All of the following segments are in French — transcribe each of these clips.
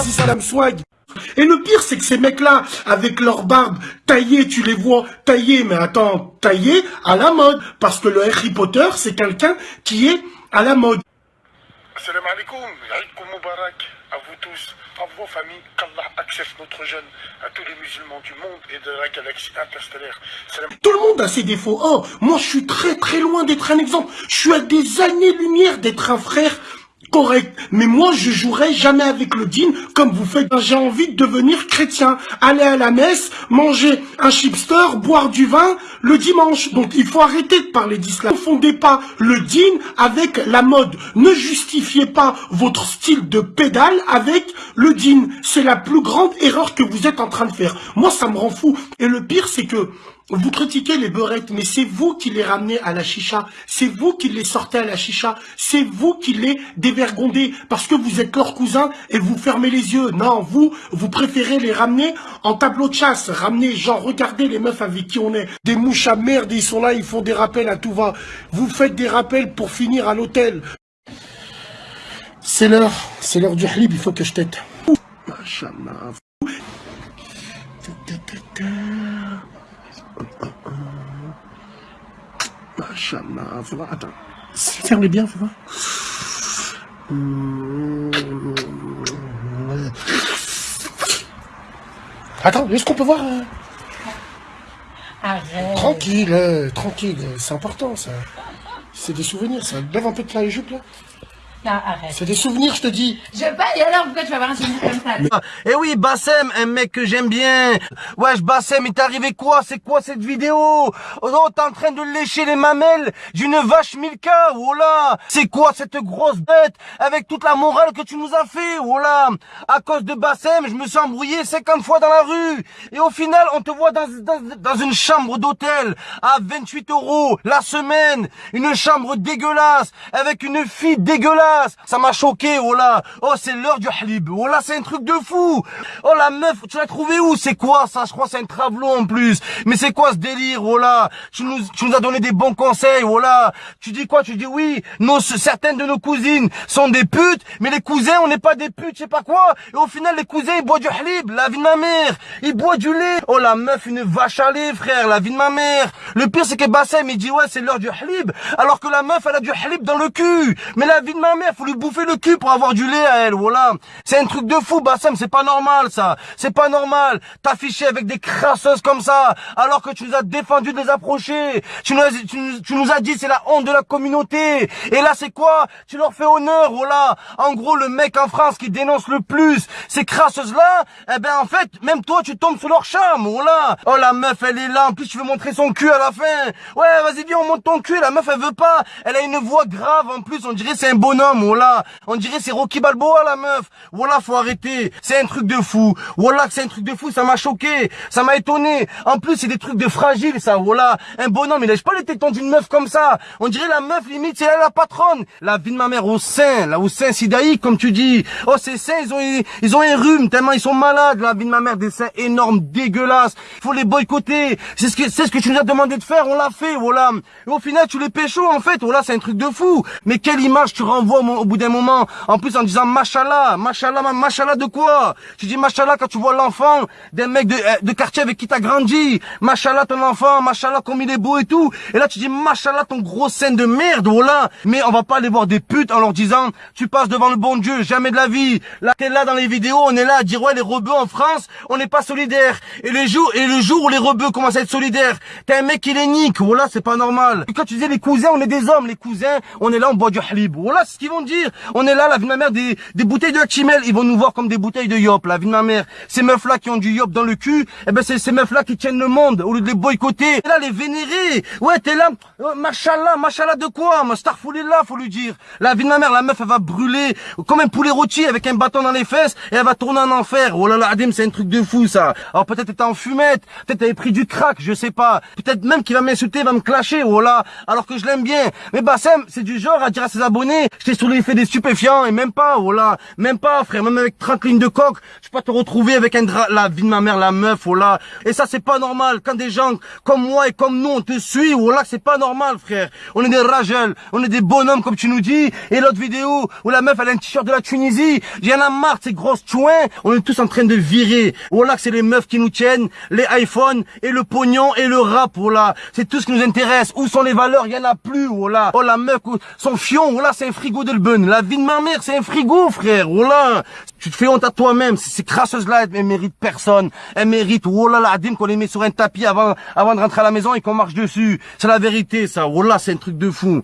Vas-y, salam swag. Et le pire, c'est que ces mecs-là, avec leur barbe taillée, tu les vois taillés, mais attends, taillés à la mode. Parce que le Harry Potter, c'est quelqu'un qui est à la mode. Salam alaikum, Aïkoum Moubarak, à vous tous, à vos familles, qu'Allah accepte notre jeûne, à tous les musulmans du monde et de la galaxie interstellaire. Salam Tout le monde a ses défauts. Oh, moi, je suis très très loin d'être un exemple. Je suis à des années-lumière d'être un frère correct. Mais moi, je jouerai jamais avec le djinn comme vous faites. J'ai envie de devenir chrétien, aller à la messe, manger un chipster, boire du vin le dimanche. Donc, il faut arrêter de parler d'islam. Ne confondez pas le djinn avec la mode. Ne justifiez pas votre style de pédale avec le djinn. C'est la plus grande erreur que vous êtes en train de faire. Moi, ça me rend fou. Et le pire, c'est que vous critiquez les beurettes, mais c'est vous qui les ramenez à la chicha. C'est vous qui les sortez à la chicha. C'est vous qui les dévergondez parce que vous êtes leur cousin et vous fermez les yeux. Non, vous, vous préférez les ramener en tableau de chasse. Ramener, genre, regardez les meufs avec qui on est. Des mouches à merde, ils sont là, ils font des rappels à tout va. Vous faites des rappels pour finir à l'hôtel. C'est l'heure, c'est l'heure du halib, il faut que je t'aide. Machallah. Machallah, voir, attends. Ferme bien, fais voir. Attends, est-ce qu'on peut voir euh, Arrête. Tranquille, euh, tranquille, c'est important ça. C'est des souvenirs, ça. Lève un peu de la jupe là. Non, arrête. C'est des souvenirs, je te dis. Je et alors pourquoi tu vas avoir un souvenir comme ça? Eh oui, Bassem, un mec que j'aime bien. Wesh, Bassem, il t'est arrivé quoi? C'est quoi cette vidéo? Oh, t'es en train de lécher les mamelles d'une vache Milka, oh là C'est quoi cette grosse bête avec toute la morale que tu nous as fait, oh là À cause de Bassem, je me suis embrouillé 50 fois dans la rue. Et au final, on te voit dans, dans, dans une chambre d'hôtel à 28 euros la semaine. Une chambre dégueulasse avec une fille dégueulasse. Ça m'a choqué, oh là. Oh, c'est l'heure du halib. Oh là, c'est un truc de fou. Oh la meuf, tu l'as trouvé où? C'est quoi ça? Je crois c'est un travelot en plus. Mais c'est quoi ce délire, oh là tu nous, tu nous as donné des bons conseils, oh là. Tu dis quoi? Tu dis oui, nos, certaines de nos cousines sont des putes, mais les cousins, on n'est pas des putes, je sais pas quoi. Et au final, les cousins, ils boivent du halib, la vie de ma mère. Ils boivent du lait. Oh la meuf, une vache à lait, frère, la vie de ma mère. Le pire, c'est que Bassem, il dit ouais, c'est l'heure du halib. Alors que la meuf, elle a du halib dans le cul. Mais la vie de ma mère, faut lui bouffer le cul pour avoir du lait à elle, voilà. C'est un truc de fou, Bassem, c'est pas normal, ça. C'est pas normal. T'afficher avec des crasseuses comme ça, alors que tu nous as défendu de les approcher. Tu nous as, tu, nous as dit c'est la honte de la communauté. Et là, c'est quoi? Tu leur fais honneur, voilà. En gros, le mec en France qui dénonce le plus ces crasseuses-là, eh ben, en fait, même toi, tu tombes sous leur charme, voilà. Oh, la meuf, elle est là. En plus, tu veux montrer son cul à la fin. Ouais, vas-y, viens, on monte ton cul. La meuf, elle veut pas. Elle a une voix grave, en plus. On dirait c'est un bonhomme voilà. On dirait c'est Rocky Balboa, la meuf. Voilà, faut arrêter. C'est un truc de fou. Voilà, c'est un truc de fou. Ça m'a choqué. Ça m'a étonné. En plus, c'est des trucs de fragile, ça. Voilà. Un bonhomme, il lèche pas les tétons d'une meuf comme ça. On dirait la meuf, limite, c'est la patronne. La vie de ma mère au sein, là, au sein sidaïque, comme tu dis. Oh, ces seins, ils ont, ils ont un rhume, tellement ils sont malades. La vie de ma mère, des seins énormes, dégueulasses. Faut les boycotter. C'est ce que, c'est ce que tu nous as demandé de faire. On l'a fait, voilà. Au final, tu les pécho, en fait. Voilà, c'est un truc de fou. Mais quelle image tu renvoies au bout d'un moment. En plus, en disant machallah, machallah, machallah de quoi? Tu dis machallah quand tu vois l'enfant d'un mec de, euh, de quartier avec qui t'as grandi. Machallah ton enfant, machallah comme il est beau et tout. Et là, tu dis machallah ton gros scène de merde, voilà. Mais on va pas aller voir des putes en leur disant tu passes devant le bon Dieu, jamais de la vie. Là, t'es là dans les vidéos, on est là à dire ouais les rebeux en France, on n'est pas solidaires. Et les jours et le jour où les rebeux commencent à être solidaires, t'es un mec qui les nique, voilà, c'est pas normal. Et quand tu disais les cousins, on est des hommes, les cousins, on est là, on boit du halib. Voilà, ce vont dire. On est là, la vie de ma mère, des, des bouteilles de Hachimel, ils vont nous voir comme des bouteilles de Yop, la vie de ma mère. Ces meufs-là qui ont du Yop dans le cul, eh ben c'est ces meufs-là qui tiennent le monde, au lieu de les boycotter. Et là, les vénérer. Ouais, t'es là, oh, machallah, machallah de quoi là, faut lui dire. La vie de ma mère, la meuf, elle va brûler comme un poulet rôti avec un bâton dans les fesses et elle va tourner en enfer. Oh là là, Adim, c'est un truc de fou, ça. Alors peut-être t'étais en fumette, peut-être t'avais pris du crack, je sais pas. Peut-être même qu'il va m'insulter, va me clasher, oh là, alors que je l'aime bien. Mais Bassem, c'est du genre à dire à ses abonnés, je sous l'effet des stupéfiants et même pas, voilà, même pas, frère, même avec 30 lignes de coque, je peux pas te retrouver avec un drap, la vie de ma mère, la meuf, voilà. Et ça, c'est pas normal. Quand des gens comme moi et comme nous, on te suit, voilà, c'est pas normal, frère. On est des ragels, on est des bonhommes, comme tu nous dis. Et l'autre vidéo où la meuf, elle a un t-shirt de la Tunisie, j'en ai marre ces grosses chouins, on est tous en train de virer. Voilà c'est les meufs qui nous tiennent, les iPhones et le pognon et le rap, voilà. C'est tout ce qui nous intéresse. Où sont les valeurs? Il y en a plus, voilà. Oh, la meuf, son fion, voilà, c'est un frigo La vie de ma mère, c'est un frigo, frère, voilà. Tu te fais honte à toi-même. Ces crasseuses-là, elles méritent personne. Elles méritent, oh là là, qu'on les met sur un tapis avant, avant de rentrer à la maison et qu'on marche dessus. C'est la vérité, ça. Oh là, c'est un truc de fou.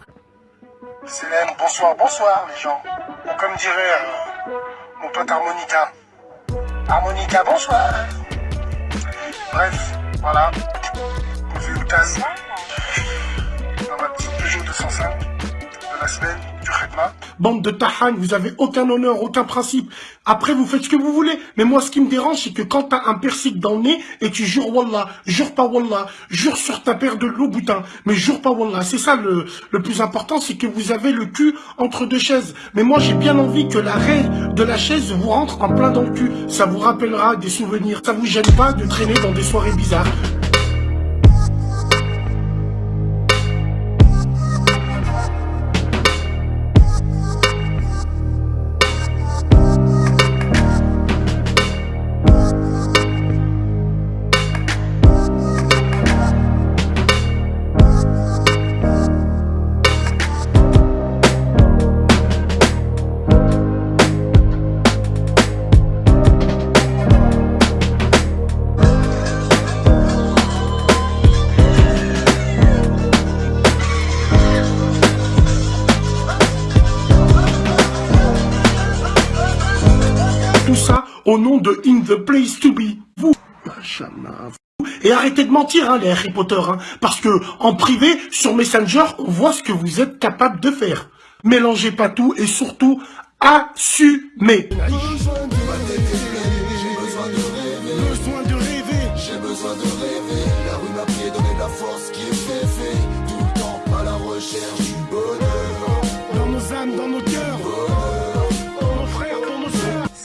Célène, bonsoir, bonsoir, les gens. comme dirait euh, mon pote Harmonica. Harmonica, bonsoir. Bref, voilà. Posez Outaz. Dans ma petite Peugeot 205 de la semaine. Bande de tahan, vous avez aucun honneur, aucun principe. Après, vous faites ce que vous voulez. Mais moi, ce qui me dérange, c'est que quand t'as un persique dans le nez et tu jures Wallah, jure pas Wallah, jure sur ta paire de loup boutin, mais jure pas Wallah. C'est ça le, plus important, c'est que vous avez le cul entre deux chaises. Mais moi, j'ai bien envie que la de la chaise vous rentre en plein dans le cul. Ça vous rappellera des souvenirs. Ça vous gêne pas de traîner dans des soirées bizarres. The Place to Be. Vous, et arrêtez de mentir, hein, les Harry Potter, hein, parce que en privé, sur Messenger, on voit ce que vous êtes capable de faire. Mélangez pas tout et surtout, assumez.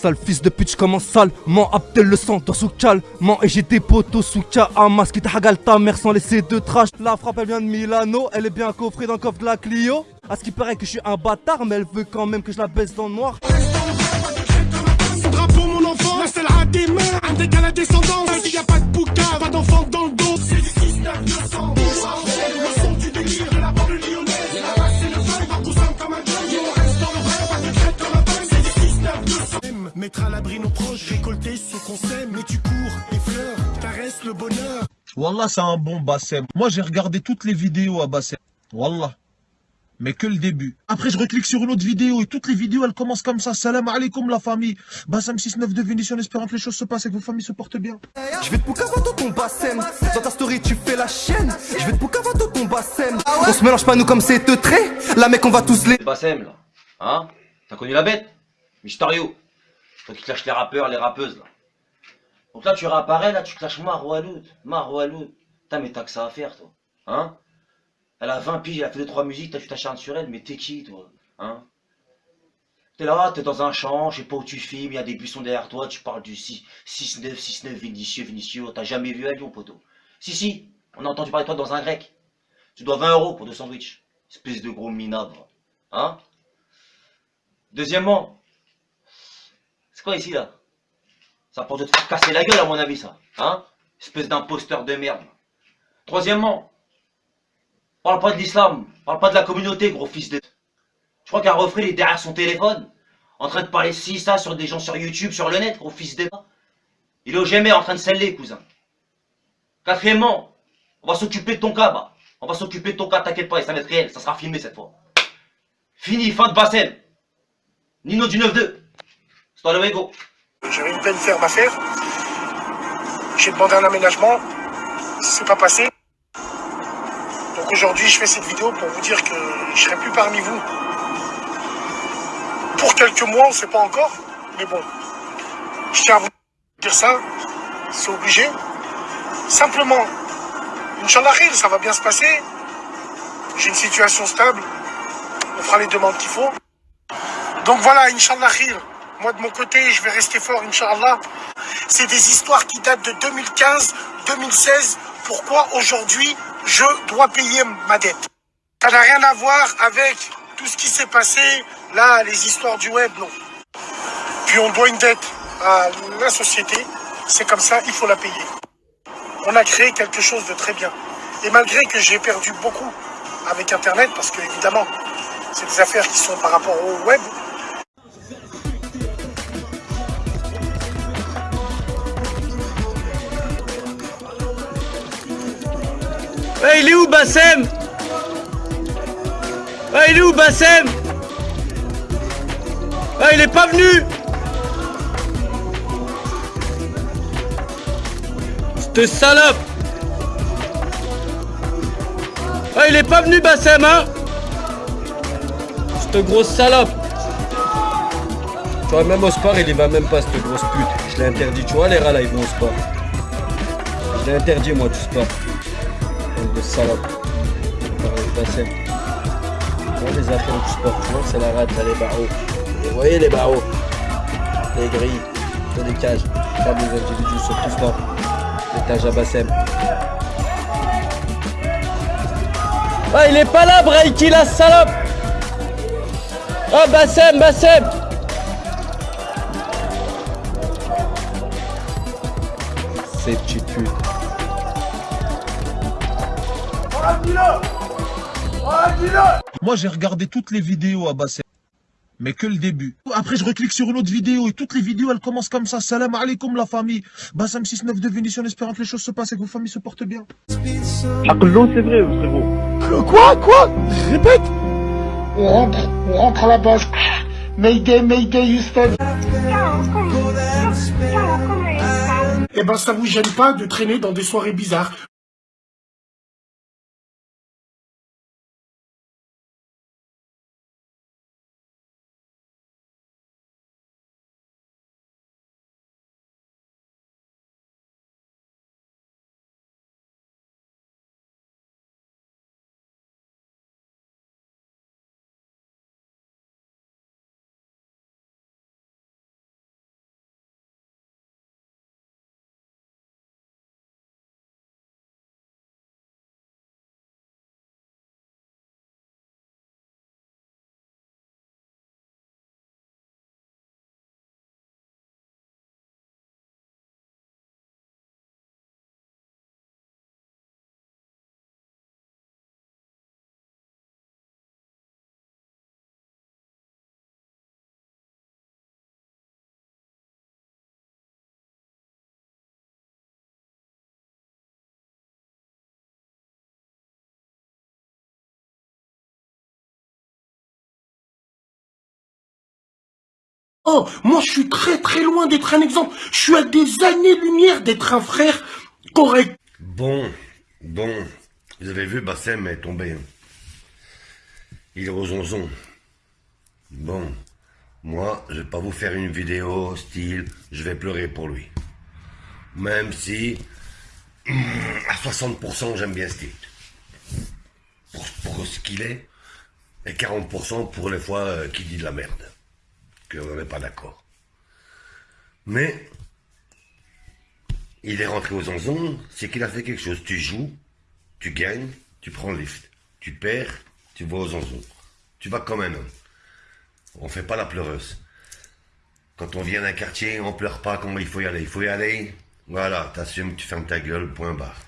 Sale fils de pute, commence sale. Mon Abdel le sang dans sous calmement et j'ai des potos sous Hamas qui hagal ta mère sans laisser de trash. La frappe elle vient de Milano, elle est bien coffrée dans le coffre de la Clio. À ce qui paraît que je suis un bâtard, mais elle veut quand même que je la baisse dans le noir. Drapeau mon enfant, la seule à des mains, un à descendance. S'il y a pas de bouca, pas d'enfant dans le dos. C'est du 6 9 200 Mettre à l'abri nos proches, récolter ce qu'on sait, mais tu cours, les fleurs, caresses le bonheur. Wallah, c'est un bon Bassem. Moi, j'ai regardé toutes les vidéos à Bassem. Wallah. Mais que le début. Après, je reclique sur une autre vidéo et toutes les vidéos, elles commencent comme ça. Salam alaikum, la famille. Bassem 69 de Vénition, espérant que les choses se passent et que vos familles se portent bien. Je vais te dans ton Bassem. Dans ta story, tu fais la chaîne. Je vais te dans ton Bassem. On se mélange pas, nous, comme c'est trait. Là, mec, on va tous les. Bassem, là. Hein? T'as connu la bête? Mysterio. Toi qui clashes les rappeurs, les rappeuses, là. Donc là, tu réapparais, là, tu clashes Maroualoud. Maroualoud. T'as mais t'as que ça à faire, toi. Hein? Elle a 20 piges, elle a fait 2-3 musiques, tu t'acharnes sur elle, mais t'es qui, toi? Hein? T'es là, t'es dans un champ, je sais pas où tu filmes, il y a des buissons derrière toi, tu parles du 6-9, 6-9, Vinicieux, Vinicieux, t'as jamais vu à Lyon, poteau. Si, si, on a entendu parler de toi dans un grec. Tu dois 20 euros pour deux sandwichs. Espèce de gros minable. Hein? Deuxièmement, c'est quoi ici, là? Ça pour te faire casser la gueule, à mon avis, ça. Hein? Espèce d'imposteur de merde. Troisièmement, parle pas de l'islam. Parle pas de la communauté, gros fils de... Je crois qu'un refrain, il est derrière son téléphone. En train de parler ci, ça, sur des gens sur YouTube, sur le net, gros fils de... Il est au GMR en train de sceller, cousin. Quatrièmement, on va s'occuper de ton cas, bah. On va s'occuper de ton cas, t'inquiète pas, ça va être réel, ça sera filmé cette fois. Fini, fin de Bassem. Nino du 9-2. J'avais une belle ferme à faire. J'ai demandé un aménagement. C'est pas passé. Donc aujourd'hui, je fais cette vidéo pour vous dire que je serai plus parmi vous. Pour quelques mois, on ne sait pas encore. Mais bon, je tiens à vous dire ça. C'est obligé. Simplement, Inch'Allah, ça va bien se passer. J'ai une situation stable. On fera les demandes qu'il faut. Donc voilà, Inch'Allah. Moi de mon côté, je vais rester fort, Inch'Allah. C'est des histoires qui datent de 2015, 2016. Pourquoi aujourd'hui je dois payer ma dette? Ça n'a rien à voir avec tout ce qui s'est passé, là, les histoires du web, non. Puis on doit une dette à la société. C'est comme ça, il faut la payer. On a créé quelque chose de très bien. Et malgré que j'ai perdu beaucoup avec Internet, parce que évidemment, c'est des affaires qui sont par rapport au web, Ouais, il est où Bassem? Ouais, il est où Bassem? Ouais, il est pas venu! Cette salope! Ouais, il est pas venu Bassem, hein? Cette grosse salope! Tu vois, même au sport, il y va même pas, cette grosse pute. Je l'ai interdit, tu vois, les rats là, ils vont au sport. Je l'ai interdit, moi, du sport de salope. Bassem. Dans les affaires du sport, tu vois, c'est la rate, là, les barreaux. Vous voyez les barreaux? Les grilles, dans les cages, pas des individus sur tout sport. L'étage à Bassem. Ah, il est pas là, Braiki, la salope Oh, Bassem, Bassem Ces petites putes. Moi, j'ai regardé toutes les vidéos à Bassem. Mais que le début. Après, je reclique sur une autre vidéo et toutes les vidéos, elles commencent comme ça. Salam alaikum la famille. Bassem 6-9 de Vénition, espérant que les choses se passent et que vos familles se portent bien. c'est vrai, frérot. Quoi Quoi? Répète On rentre, on rentre à la base. Mayday, Mayday, Houston. Eh ben, ça vous gêne pas de traîner dans des soirées bizarres. Oh, moi je suis très très loin d'être un exemple. Je suis à des années-lumière d'être un frère correct. Bon, bon, vous avez vu, Bassem est tombé. Il est aux. Bon, moi, je vais pas vous faire une vidéo style, je vais pleurer pour lui. Même si, à 60%, j'aime bien ce. Pour, pour ce qu'il est, et 40% pour les fois euh, qu'il dit de la merde qu'on n'est pas d'accord. Mais il est rentré aux onzons, c'est qu'il a fait quelque chose. Tu joues, tu gagnes, tu prends le lift. Tu perds, tu vas aux onzons. Tu vas comme un homme. On fait pas la pleureuse. Quand on vient d'un quartier, on pleure pas quand il faut y aller. Il faut y aller, voilà, t'assumes, tu fermes ta gueule, point barre.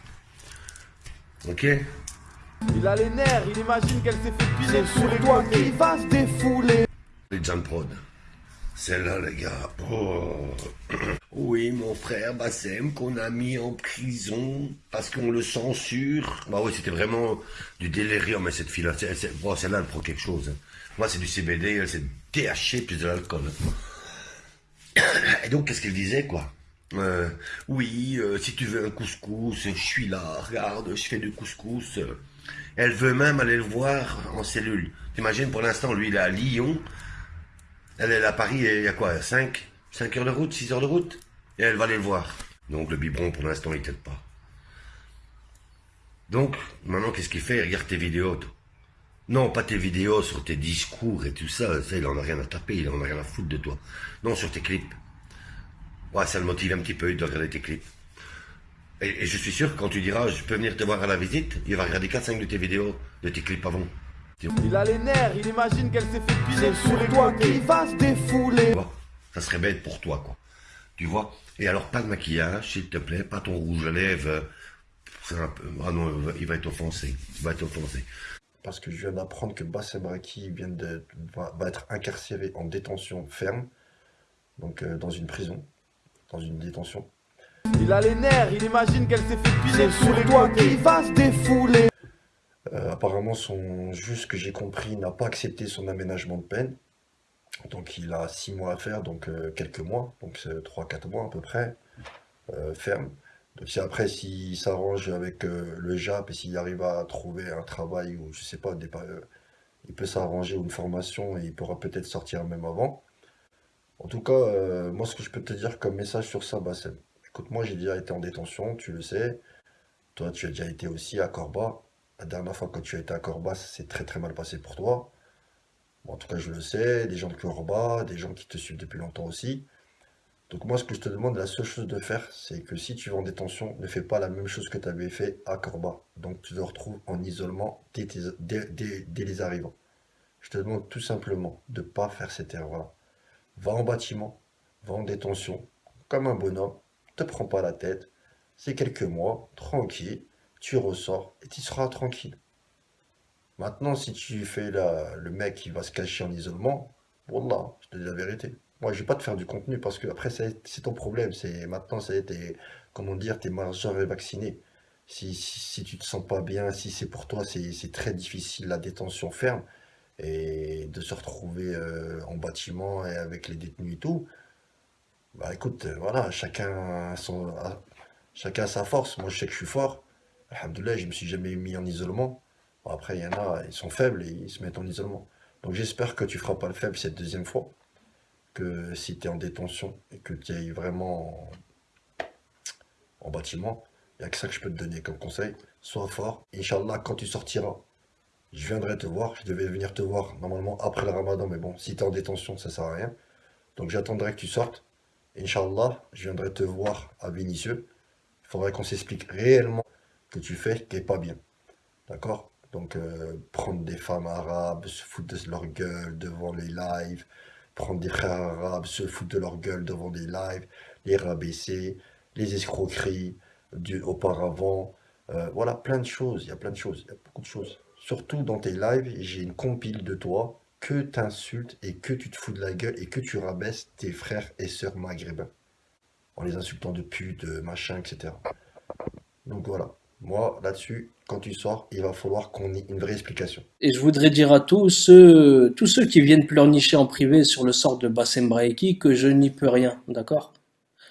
Ok? Il a les nerfs, il imagine qu'elle s'est fait piler sur toi qui va se défouler. Les John Prod. Celle-là, les gars. Oh. Oui, mon frère Bassem, qu'on a mis en prison parce qu'on le censure. Bah oui, c'était vraiment du délirium, mais cette fille-là, bon, celle-là, elle prend quelque chose. hein. Moi, c'est du CBD, elle, c'est THC plus de l'alcool. Et donc, qu'est-ce qu'elle disait, quoi? Euh, Oui, euh, si tu veux un couscous, je suis là, regarde, je fais du couscous. Elle veut même aller le voir en cellule. T'imagines, pour l'instant, lui, il est à Lyon. Elle est à Paris, il y a quoi 5 5 heures de route 6 heures de route? Et elle va aller le voir. Donc le biberon, pour l'instant, il t'aide pas. Donc, maintenant, qu'est-ce qu'il fait? Il regarde tes vidéos. toi. Non, pas tes vidéos sur tes discours et tout ça, ça il en a rien à taper, il en a rien à foutre de toi. Non, sur tes clips. Ouais, ça le motive un petit peu de regarder tes clips. Et, et je suis sûr que quand tu diras, je peux venir te voir à la visite, il va regarder 4-5 de tes vidéos, de tes clips avant. Il a les nerfs, il imagine qu'elle s'est fait piler sur toi qui va se défouler. Ça serait bête pour toi, quoi. Tu vois? Et alors, pas de maquillage, s'il te plaît, pas ton rouge à lèvres. c'est un peu... Ah non, il va- être offensé. Il va être offensé. parce que je viens d'apprendre que Bassem Raki vient de, va, va être incarcéré en détention ferme, donc euh, dans une prison, dans une détention. Il a les nerfs, il imagine qu'elle s'est fait piler sur toi qui va se défouler. Euh, apparemment, son juge, que j'ai compris, n'a pas accepté son aménagement de peine. Donc il a six mois à faire, donc euh, quelques mois, donc c'est trois, quatre mois à peu près, euh, ferme. Donc si après, s'il s'arrange avec le JAP et s'il arrive à trouver un travail ou je sais pas, il peut s'arranger ou une formation et il pourra peut-être sortir même avant. En tout cas, moi ce que je peux te dire comme message sur ça, bah, c'est, écoute, moi j'ai déjà été en détention, tu le sais. Toi, tu as déjà été aussi à Corba. La dernière fois que tu as été à Corba, ça s'est très très mal passé pour toi. En tout cas, je le sais, des gens de Corba, des gens qui te suivent depuis longtemps aussi. Donc moi, ce que je te demande, la seule chose de faire, c'est que si tu vas en détention, ne fais pas la même chose que tu avais fait à Corba. Donc tu te retrouves en isolement dès, les arrivants. Je te demande tout simplement de ne pas faire cette erreur-là. Va en bâtiment, va en détention, comme un bonhomme, te prends pas la tête. C'est quelques mois, tranquille, tu ressors et tu seras tranquille. Maintenant, si tu fais le mec qui va se cacher en isolement, Wallah, je te dis la vérité. Moi, je vais pas te faire du contenu parce que après, c'est c'est ton problème. C'est maintenant, ça y est, t'es, comment dire, t'es majeur vacciné. Si, si, si tu te sens pas bien, si c'est pour toi, c'est c'est très difficile la détention ferme et de se retrouver euh, en bâtiment et avec les détenus et tout. Bah écoute, euh, voilà, chacun son, chacun a sa force. Moi, je sais que je suis fort. Alhamdoulilah, je me suis jamais mis en isolement. Bon, après, il y en a, ils sont faibles et ils se mettent en isolement. Donc j'espère que tu feras pas le faible cette deuxième fois. Que si tu es en détention et que tu es vraiment en, en bâtiment, il n'y a que ça que je peux te donner comme conseil. Sois fort. Inch'Allah, quand tu sortiras, je viendrai te voir. Je devais venir te voir normalement après le ramadan, mais bon, si tu es en détention, ça sert à rien. Donc j'attendrai que tu sortes. Inch'Allah, je viendrai te voir à Vénissieux. Il faudrait qu'on s'explique réellement que tu fais qui n'est pas bien. D'accord? Donc, euh, prendre des femmes arabes, se foutre de leur gueule devant les lives, prendre des frères arabes, se foutre de leur gueule devant des lives, les rabaisser, les escroqueries du, auparavant. Euh, voilà, plein de choses. Il y a plein de choses. Il y a beaucoup de choses. Surtout dans tes lives, j'ai une compile de toi que t'insultes et que tu te fous de la gueule et que tu rabaisses tes frères et sœurs maghrébins en les insultant de pute, machin, etc. Donc voilà. Moi, là-dessus, quand tu sors, il va falloir qu'on ait une vraie explication. Et je voudrais dire à tous ceux, tous ceux qui viennent pleurnicher en privé sur le sort de Bassem Braeki que je n'y peux rien, d'accord?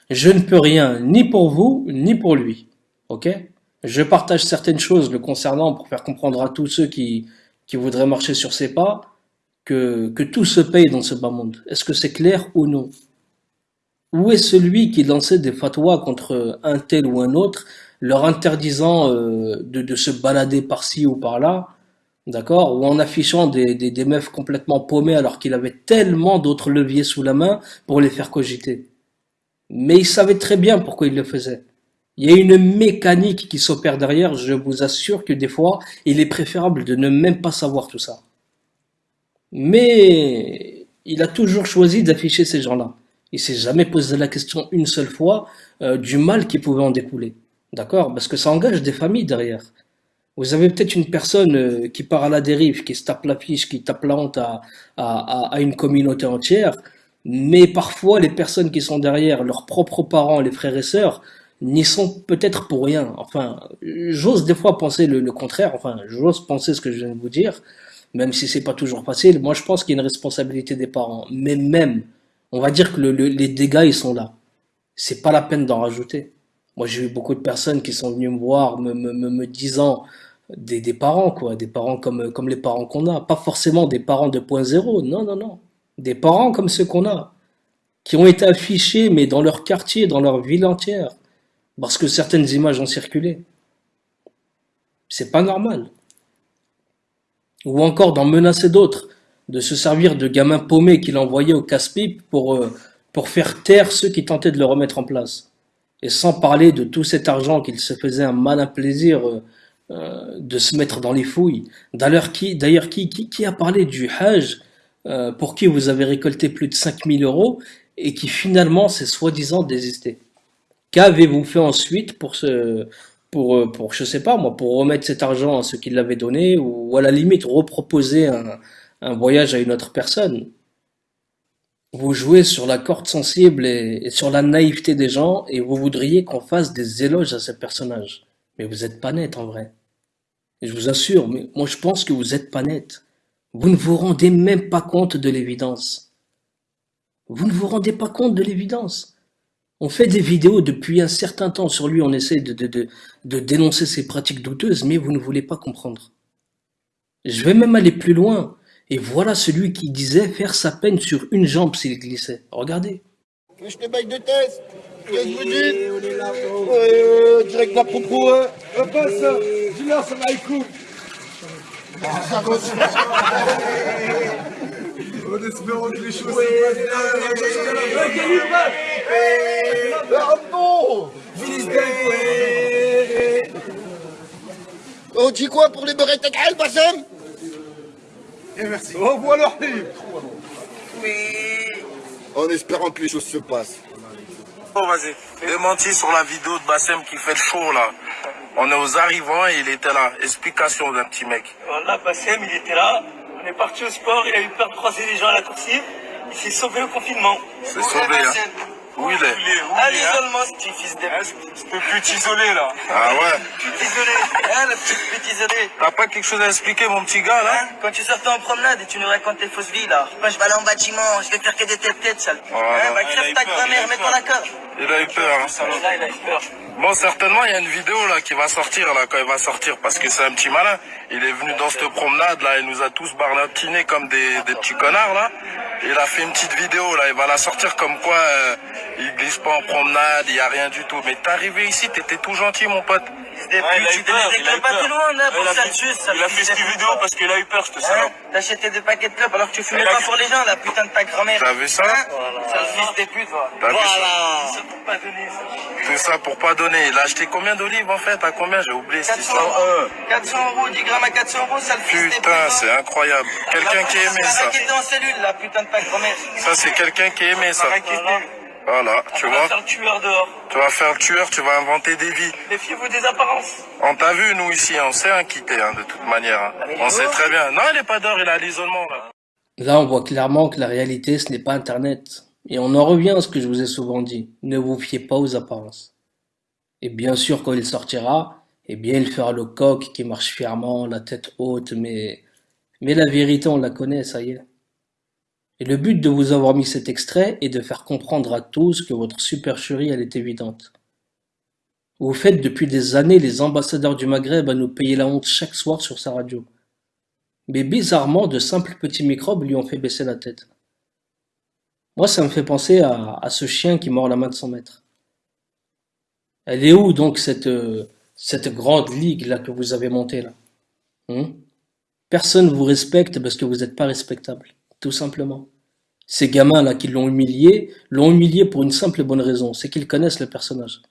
Je ne peux rien ni pour vous, ni pour lui, ok? Je partage certaines choses le concernant pour faire comprendre à tous ceux qui, qui voudraient marcher sur ses pas que, que tout se paye dans ce bas monde. Est-ce que c'est clair ou non? Où est celui qui lançait des fatwas contre un tel ou un autre, leur interdisant euh, de, se balader par-ci ou par-là, d'accord, ou en affichant des, des, des meufs complètement paumées alors qu'il avait tellement d'autres leviers sous la main pour les faire cogiter. Mais il savait très bien pourquoi il le faisait. Il y a une mécanique qui s'opère derrière, je vous assure que des fois, il est préférable de ne même pas savoir tout ça. Mais il a toujours choisi d'afficher ces gens-là. Il s'est jamais posé la question une seule fois euh, du mal qui pouvait en découler. D'accord Parce que ça engage des familles derrière. Vous avez peut-être une personne euh, qui part à la dérive, qui se tape la fiche, qui tape la honte à, à, à, une communauté entière, mais parfois les personnes qui sont derrière, leurs propres parents, les frères et sœurs, n'y sont peut-être pour rien. Enfin, j'ose des fois penser le, le contraire, enfin, j'ose penser ce que je viens de vous dire, même si c'est pas toujours facile. Moi, je pense qu'il y a une responsabilité des parents. Mais même, on va dire que le, le, les dégâts, ils sont là. C'est pas la peine d'en rajouter. Moi, j'ai eu beaucoup de personnes qui sont venues me voir, me, me, me, disant des, des parents, quoi, des parents comme, comme les parents qu'on a. Pas forcément des parents 2.0, non, non, non. Des parents comme ceux qu'on a, qui ont été affichés, mais dans leur quartier, dans leur ville entière, parce que certaines images ont circulé. C'est pas normal. ou encore d'en menacer d'autres, de se servir de gamins paumés qu'il envoyait au casse-pipe pour, euh, pour faire taire ceux qui tentaient de le remettre en place. Et sans parler de tout cet argent qu'il se faisait un malin plaisir euh, euh, de se mettre dans les fouilles. D'ailleurs, qui, a parlé du Hajj euh, pour qui vous avez récolté plus de 5000 euros et qui finalement s'est soi-disant désisté? Qu'avez-vous fait ensuite pour sais pas pour remettre cet argent à ceux qui l'avaient donné ou à la limite reproposer un, un voyage à une autre personne? Vous jouez sur la corde sensible et, sur la naïveté des gens et vous voudriez qu'on fasse des éloges à ces personnages. Mais vous êtes pas net en vrai. Je vous assure, mais moi je pense que vous êtes pas net. Vous ne vous rendez même pas compte de l'évidence. Vous ne vous rendez pas compte de l'évidence. On fait des vidéos depuis un certain temps sur lui, on essaie de dénoncer ses pratiques douteuses, mais vous ne voulez pas comprendre. Je vais même aller plus loin. Et voilà celui qui disait faire sa peine sur une jambe s'il glissait. Regardez. Je te baille de test. Qu'est-ce que vous dites euh, Direct la propos, hein Un passe, dis-leur, ça va écoute. Ça va aussi. En espérant que les choses se passent. Ah bon On dit quoi pour les beurrettes à Bassem Et merci. Au revoir leur Oui. En espérant que les choses se passent. Oh, vas-y. Démenti sur la vidéo de Bassem qui fait le show là. On est aux arrivants et il était là. Explication d'un petit mec. Voilà, Bassem, il était là. On est parti au sport, il a eu peur de croiser les gens à la coursive. Il s'est sauvé au confinement. C'est sauvé, hein. Où il est À l'isolement, ce petit fils de Ce petit isolé là. Ah ouais Petit isolé. Hein, le petit petit isolé. T'as pas quelque chose à expliquer mon petit gars là Hein, Quand tu sortais en promenade et tu nous racontes tes fausses vies là. Moi je vais aller en bâtiment, je vais faire que des têtes-têtes, sale. Hein, bah crève ta grand-mère, mets-toi d'accord. Il a eu peur. Hein. Là, il a eu peur. Bon, certainement, il y a une vidéo là qui va sortir là quand il va sortir parce que c'est un petit malin. Il est venu dans cette promenade là, il nous a tous barnatinés comme des, des petits connards là. Il a fait une petite vidéo là, il va la sortir comme quoi euh, il glisse pas en promenade, il y a rien du tout. Mais t'es arrivé ici, t'étais tout gentil mon pote. Et puis tu éclopes pas tout loin là pour ça ça. Il a fait cette vidéo parce qu'il a eu peur, je te Hein T'achetais des paquets de clopes alors que tu fumais pas pour les gens, la putain de ta grand-mère. T'as vu ça Hein Sale fils des putes, ça Voilà. C'est pour pas donner ça. Tout ça pour pas donner. Il a acheté combien d'olives en fait À combien J'ai oublié cette 400 histoire. euros. 400 euros, 10 grammes à 400 euros, sale fils des putes. Putain, c'est incroyable. Quelqu'un qui aimait ça. qui était en cellule, la putain de ta grand-mère. Ça, c'est quelqu'un qui aimait ça. Voilà, tu On va vois. faire le tueur dehors. Tu vas faire le tueur, tu vas inventer des vies. Méfiez-vous des apparences. On t'a vu, nous, ici, on sait un quitter, hein, de toute manière. hein. On sait très bien. Non, il est pas dehors, il est à l'isolement, là. Là, on voit clairement que la réalité, ce n'est pas Internet. Et on en revient à ce que je vous ai souvent dit. Ne vous fiez pas aux apparences. Et bien sûr, quand il sortira, eh bien, il fera le coq qui marche fièrement, la tête haute, mais, mais la vérité, on la connaît, ça y est. Et le but de vous avoir mis cet extrait est de faire comprendre à tous que votre supercherie, elle est évidente. Vous faites depuis des années les ambassadeurs du Maghreb à nous payer la honte chaque soir sur sa radio. Mais bizarrement, de simples petits microbes lui ont fait baisser la tête. Moi, ça me fait penser à, ce chien qui mord la main de son maître. Elle est où donc cette, euh, cette grande ligue là que vous avez montée là? Hein Personne vous respecte parce que vous n'êtes pas respectable, tout simplement. Ces gamins là qui l'ont humilié, l'ont humilié pour une simple et bonne raison, c'est qu'ils connaissent le personnage.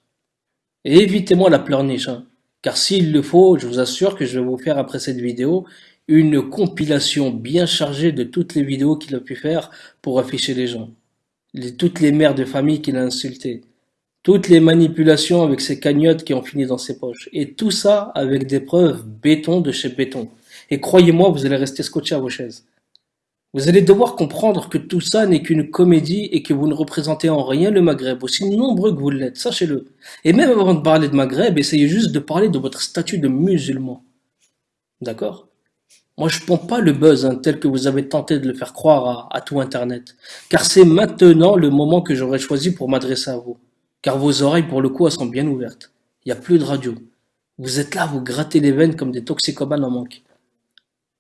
Et évitez-moi la pleurniche, hein, car s'il le faut, je vous assure que je vais vous faire après cette vidéo une compilation bien chargée de toutes les vidéos qu'il a pu faire pour afficher les gens. Toutes les mères de famille qu'il a insultées. Toutes les manipulations avec ses cagnottes qui ont fini dans ses poches. Et tout ça avec des preuves béton de chez béton. Et croyez-moi, vous allez rester scotché à vos chaises. Vous allez devoir comprendre que tout ça n'est qu'une comédie et que vous ne représentez en rien le Maghreb, aussi nombreux que vous l'êtes, sachez-le. Et même avant de parler de Maghreb, essayez juste de parler de votre statut de musulman. D'accord? Moi, je pompe pas le buzz hein, tel que vous avez tenté de le faire croire à, à tout Internet. Car c'est maintenant le moment que j'aurais choisi pour m'adresser à vous. Car vos oreilles, pour le coup, elles sont bien ouvertes. Il n'y a plus de radio. Vous êtes là, vous grattez les veines comme des toxicomanes en manque.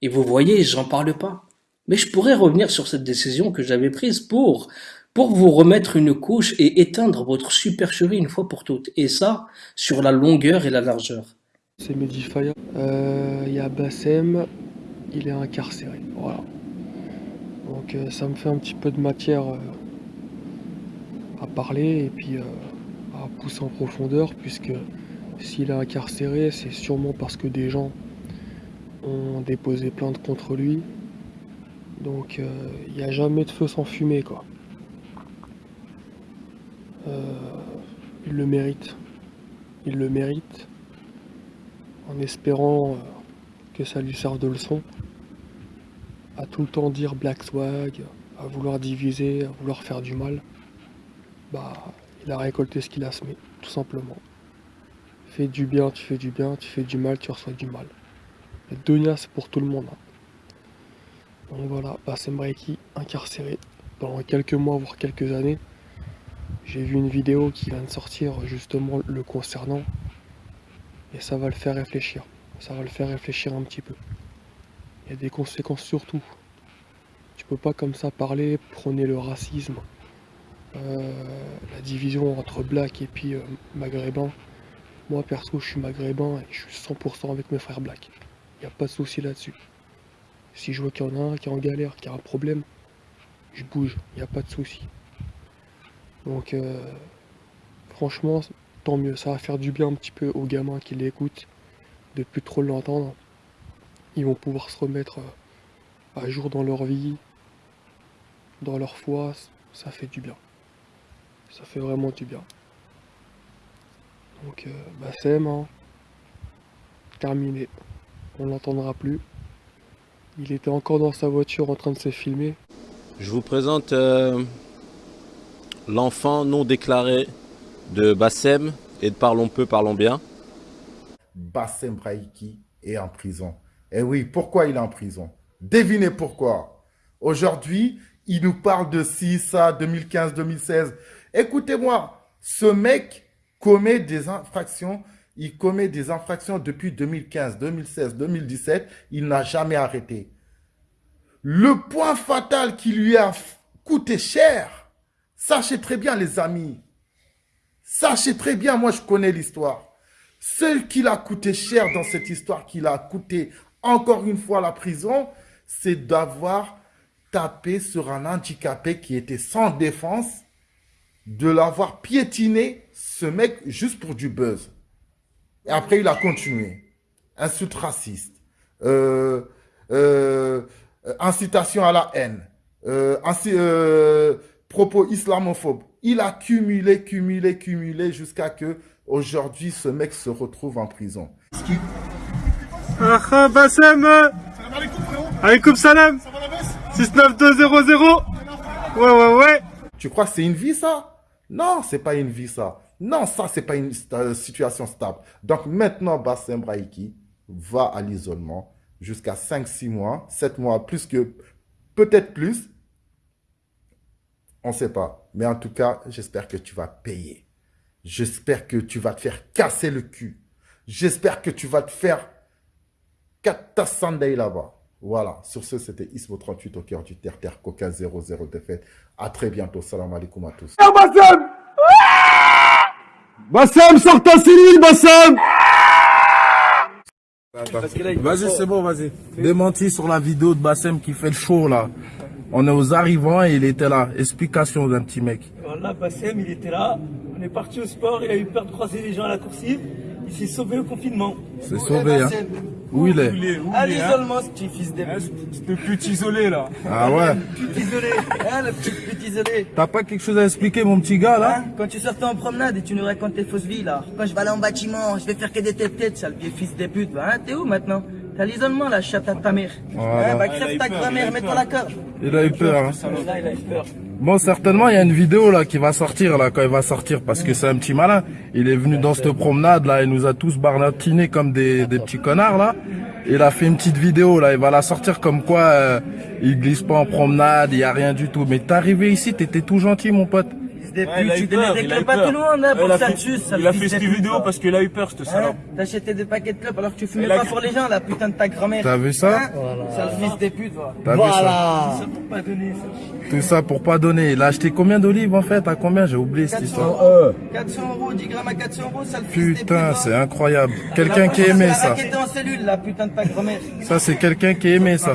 Et vous voyez, j'en parle pas. Mais je pourrais revenir sur cette décision que j'avais prise pour, pour vous remettre une couche et éteindre votre supercherie une fois pour toutes. Et ça, sur la longueur et la largeur. C'est Mehdi Faya. Euh, Il y a Bassem, il est incarcéré. Voilà. Donc euh, ça me fait un petit peu de matière euh, à parler et puis à pousser en profondeur puisque s'il est incarcéré, c'est sûrement parce que des gens ont déposé plainte contre lui. Donc il n'y a jamais de feu sans fumée quoi. il le mérite. Il le mérite. En espérant que ça lui serve de leçon. À tout le temps dire Black Swag, à vouloir diviser, à vouloir faire du mal. Bah, il a récolté ce qu'il a semé, tout simplement. Fais du bien, tu fais du bien, tu fais du mal, tu reçois du mal. Le Donia, c'est pour tout le monde. hein. Donc voilà, Bassem Reiki, incarcéré pendant quelques mois, voire quelques années. J'ai vu une vidéo qui vient de sortir justement le concernant. Et ça va le faire réfléchir. Ça va le faire réfléchir un petit peu. Il y a des conséquences surtout. Tu peux pas comme ça parler, prôner le racisme, euh, la division entre black et puis euh, maghrébin. Moi perso je suis maghrébin et je suis 100% avec mes frères black. Il n'y a pas de souci là-dessus. Si je vois qu'il y en a un qui est en galère, qui a un problème, je bouge, il n'y a pas de souci. Donc euh, franchement, tant mieux, ça va faire du bien un petit peu aux gamins qui l'écoutent, de plus trop l'entendre. Ils vont pouvoir se remettre euh, à jour dans leur vie, dans leur foi, ça fait du bien. Ça fait vraiment du bien. Donc euh, Bassem, hein, terminé. On l'entendra plus. Il était encore dans sa voiture en train de se filmer. Je vous présente euh, l'enfant non déclaré de Bassem et de Parlons peu, parlons bien. Bassem Raiki est en prison. Et oui, pourquoi il est en prison? Devinez pourquoi. Aujourd'hui, il nous parle de ci, ça, 2015, 2016. Écoutez-moi, ce mec commet des infractions. Il commet des infractions depuis 2015, 2016, 2017. Il n'a jamais arrêté. Le point fatal qui lui a coûté cher, sachez très bien les amis, sachez très bien, moi je connais l'histoire. Celle qui l'a coûté cher dans cette histoire, qui l'a coûté encore une fois la prison, c'est d'avoir tapé sur un handicapé qui était sans défense, de l'avoir piétiné, ce mec, juste pour du buzz. Et après, il a continué. Insulte raciste, euh, euh, incitation à la haine, euh, ainsi, euh, propos islamophobes. Il a cumulé, cumulé, cumulé jusqu'à que aujourd'hui ce mec se retrouve en prison. Ah, Bassem. Alaykoum salam. 69200 Ouais, ouais, ouais. Tu crois que c'est une vie ça? Non, c'est pas une vie ça. Non, ça c'est pas une situation stable. Donc maintenant, Bassem Raiki va à l'isolement jusqu'à 5-6 mois, 7 mois, plus que peut-être plus. On sait pas. Mais en tout cas, j'espère que tu vas payer. J'espère que tu vas te faire casser le cul. J'espère que tu vas te faire Sunday là-bas. Voilà. Sur ce, c'était Ismo38 au cœur du terre-terre Coca 00 défaite. À très bientôt. Salam alaikum à tous. Bassem sors ta cellule, Bassem Vas-y, c'est bon, vas-y. Démenti sur la vidéo de Bassem qui fait le show là. On est aux arrivants et il était là. Explication d'un petit mec. Voilà, Bassem, il était là. On est parti au sport, il a eu peur de croiser les gens à la coursive. Il s'est sauvé au confinement. C'est sauvé, hein. Où il est À l'isolement, ce petit fils de Le pute isolé là. Ah ouais pute isolé. Hein, le petit pute isolé. T'as pas quelque chose à expliquer, mon petit gars là Hein, Quand tu sortais en promenade et tu nous racontes tes fausses vies là. Quand je vais aller en bâtiment, je vais faire que des têtes-têtes, sale vieux fils de pute. Bah, hein, t'es où maintenant? T'as l'isolement là, chatte à ta mère. Voilà. Hein, bah Il a crève eu ta grand-mère, il a eu mets-toi peur. la corde. Il a eu peur, hein. Là, il a eu peur. Bon, certainement, il y a une vidéo là qui va sortir là quand il va sortir parce que c'est un petit malin. Il est venu dans cette promenade là, il nous a tous barnatinés comme des, des petits connards là. Il a fait une petite vidéo là, il va la sortir comme quoi euh, il glisse pas en promenade, il y a rien du tout. Mais t'es arrivé ici, t'étais tout gentil mon pote. Fils des Ouais, putes, il a tu tout le monde, hein, pour que ça fait- il a fils cette vidéo parce qu'il a eu peur, ce Hein salope. T'achetais des paquets de clubs alors que tu fumais pas pour les gens, la putain de ta grand-mère. T'as vu ça Hein Sale fils des putes, va. T'as vu ça Tout ça pour pas donner, ça. Tout ça pour pas donner. Il a acheté combien d'olives en fait? À combien? J'ai oublié cette 400 histoire. euros, 400 euros, 10 grammes à 400 euros, sale fils des putes. Putain, va. c'est incroyable. Quelqu'un qui aimait ça. raquette en cellule, la putain de ta grand-mère. Ça, c'est quelqu'un qui aimait ça.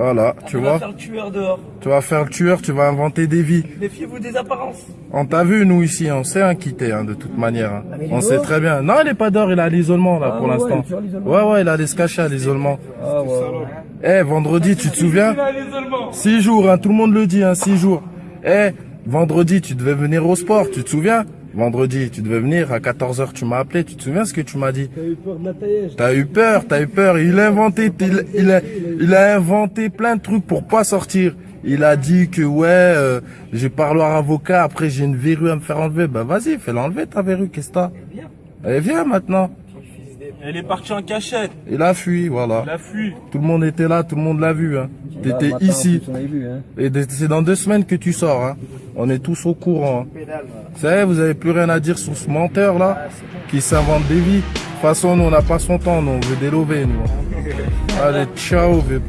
Voilà, tu Tu vas vois. faire le tueur dehors. Tu vas faire le tueur, tu vas inventer des vies. Méfiez-vous des apparences. On t'a vu, nous ici, on sait un hein, de toute manière. hein. est On sait très bien. Non, il est pas dehors, il est à l'isolement, là, Ah pour ouais, l'instant. Ouais, ouais, il a allé se cacher à l'isolement. Ah ouais. Eh, vendredi, tu te souviens? Six jours, hein, tout le monde le dit, hein, six jours. Eh, vendredi, tu devais venir au sport, tu te souviens? Vendredi, tu devais venir, à 14h, tu m'as appelé, tu te souviens ce que tu m'as dit? T'as eu peur de taillage. T'as eu peur, t'as eu peur. Il a inventé, il, il a, il a inventé plein de trucs pour pas sortir. Il a dit que ouais, euh, j'ai parlé à avocat. Après j'ai une verrue à me faire enlever. Bah vas-y, fais l'enlever ta verrue. Qu'est-ce que t'as? Allez viens maintenant. Elle est partie en cachette. Il a fui, voilà. Il a fui. Tout le monde était là, tout le monde l'a vu. Hein. T'étais matin, ici. on avait vu, hein. Et c'est dans deux semaines que tu sors. Hein. On est tous au courant. hein. Vous savez, vous avez plus rien à dire sur ce menteur là qui s'invente des vies. De toute façon, nous on n'a pas son temps, nous on veut délover nous. Allez, ciao, vieux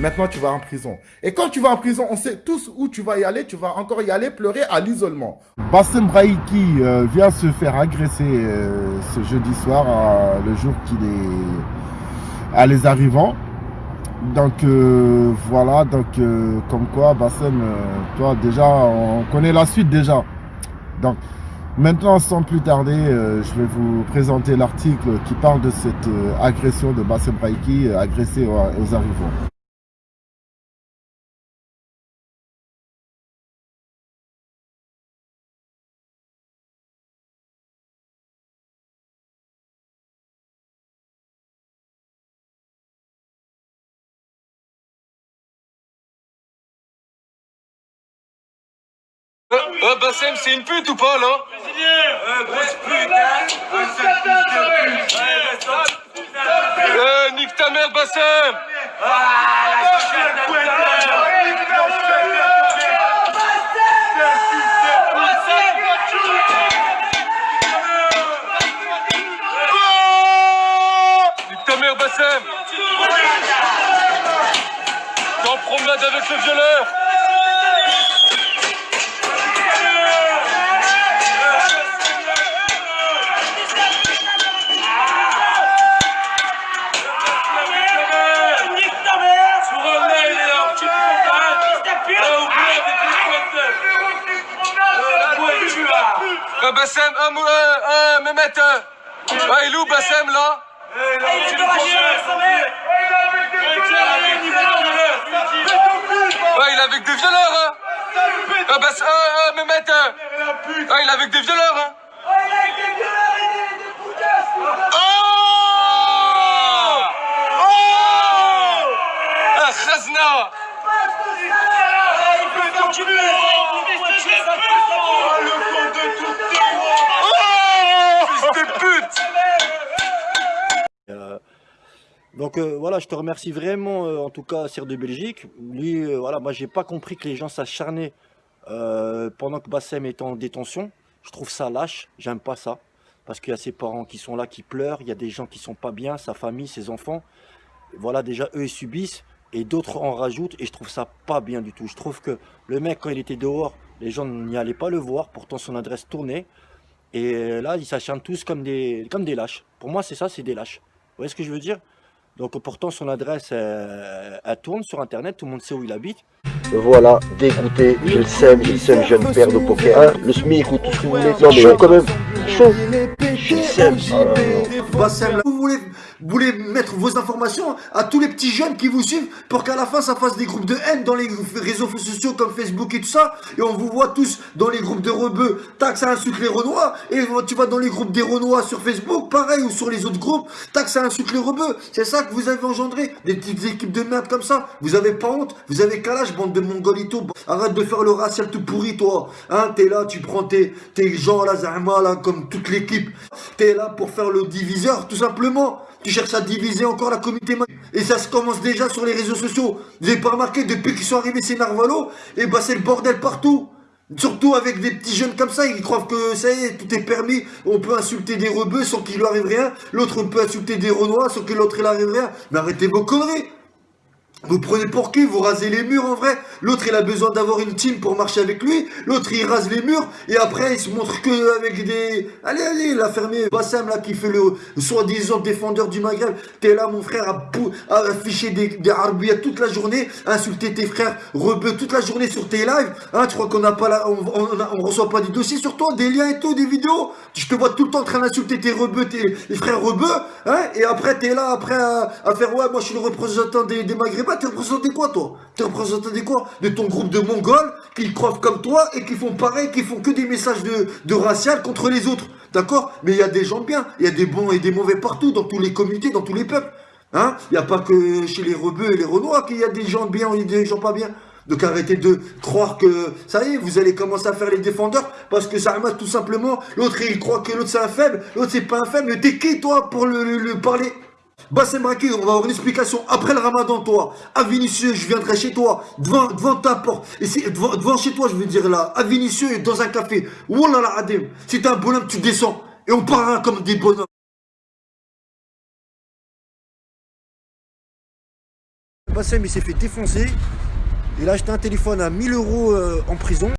Maintenant, tu vas en prison. Et quand tu vas en prison, on sait tous où tu vas y aller. Tu vas encore y aller pleurer à l'isolement. Bassem Braïki euh, vient se faire agresser euh, ce jeudi soir, euh, le jour qu'il est à les arrivants. Donc euh, voilà, donc euh, comme quoi Bassem, toi déjà, on connaît la suite déjà. Donc maintenant, sans plus tarder, je vais vous présenter l'article qui parle de cette agression de Bassem Braïki, euh, agressé aux, aux arrivants. Bassem, c'est une pute ou pas là? Euh, grosse pute, hein? Euh, nique ta mère, Bassem Nique ta mère, Bassem T'es en promenade avec le violeur Bassem, euh, mou- euh, euh, Mehmet, euh, ah, il est où Bassem là Ouais, il est avec des violeurs, hein. Euh, Bass- euh, euh, Mehmet, euh, ah, il est avec des violeurs, hein. Oh Oh Ah, Khazna Fils de pute Euh, donc euh, voilà, je te remercie vraiment, euh, en tout cas, Sir de Belgique. Lui, euh, voilà, moi, j'ai pas compris que les gens s'acharnaient pendant que Bassem est en détention. Je trouve ça lâche, j'aime pas ça. Parce qu'il y a ses parents qui sont là, qui pleurent, il y a des gens qui sont pas bien, sa famille, ses enfants. Voilà, déjà, eux, ils subissent, et d'autres en rajoutent, et je trouve ça pas bien du tout. Je trouve que le mec, quand il était dehors, les gens n'y allaient pas le voir, pourtant son adresse tournait. Et euh, là, ils s'acharnent tous comme des, comme des lâches. Pour moi, c'est ça, c'est des lâches. Vous voyez ce que je veux dire? Donc pourtant, son adresse, elle, elle tourne sur Internet, tout le monde sait où il habite. Voilà, dégoûté, j'ai le seum, j'ai le seum, je viens de perdre au poker. Hein, le SMIC ou tout ce que vous voulez. Non mais quand même, chaud. J'ai le. Bassem, là, vous voulez, vous voulez mettre vos informations à tous les petits jeunes qui vous suivent pour qu'à la fin ça fasse des groupes de haine dans les réseaux sociaux comme Facebook et tout ça et on vous voit tous dans les groupes de rebeux. Tac ça insulte les renois et tu vas dans les groupes des renois sur Facebook pareil ou sur les autres groupes. Tac ça insulte les rebeux. C'est ça que vous avez engendré des petites équipes de merde comme ça. Vous avez pas honte vous avez âge bande de mongolitos arrête de faire le racial tout pourri toi. Hein t'es là tu prends tes, tes gens là là comme toute l'équipe. T'es là pour faire le diviseur tout simplement tu cherches à diviser encore la communauté et ça se commence déjà sur les réseaux sociaux. Vous avez pas remarqué depuis qu'ils sont arrivés ces narvalos Et bah c'est le bordel partout. Surtout avec des petits jeunes comme ça, ils croient que ça y est, tout est permis. On peut insulter des rebeux sans qu'il lui arrive rien. L'autre peut insulter des renois sans que l'autre il arrive rien. Mais arrêtez vos conneries. Vous prenez pour qui? Vous rasez les murs en vrai. L'autre il a besoin d'avoir une team pour marcher avec lui. L'autre il rase les murs. Et après il se montre que avec des... Allez allez la fermier Bassam là qui fait le soi-disant défendeur du Maghreb. T'es là mon frère à, afficher des, des toute la journée Insulter tes frères rebeux toute la journée sur tes lives. Hein tu crois qu'on n'a pas là on, reçoit pas des dossiers sur toi Des liens et tout des vidéos? Je te vois tout le temps en train d'insulter tes rebeux tes frères rebeux Hein? Et après t'es là après à, à, faire ouais moi je suis le représentant des, des Maghrébins T'es représenté quoi toi? T'es représenté quoi? De ton groupe de Mongols qui croient comme toi et qui font pareil, qui font que des messages de, de racial contre les autres. D'accord? Mais il y a des gens bien, il y a des bons et des mauvais partout, dans toutes les communautés, dans tous les peuples. Hein? Il n'y a pas que chez les rebeux et les renois qu'il y a des gens bien et des gens pas bien. Donc arrêtez de croire que, ça y est, vous allez commencer à faire les défendeurs parce que ça remet tout simplement, l'autre il croit que l'autre c'est un faible, l'autre c'est pas un faible, mais t'es qui toi pour le, le parler? Bassem Raki, on va avoir une explication après le ramadan, toi. À Vinicieux, je viendrai chez toi, devant, devant ta porte. Devant, devant, chez toi, je veux dire là, à Vinicieux, dans un café. Wallah la Adem. Si t'es un bonhomme, tu descends. Et on parlera comme des bonhommes. Bassem, il s'est fait défoncer. Il a acheté un téléphone à 1000 euros euh, en prison.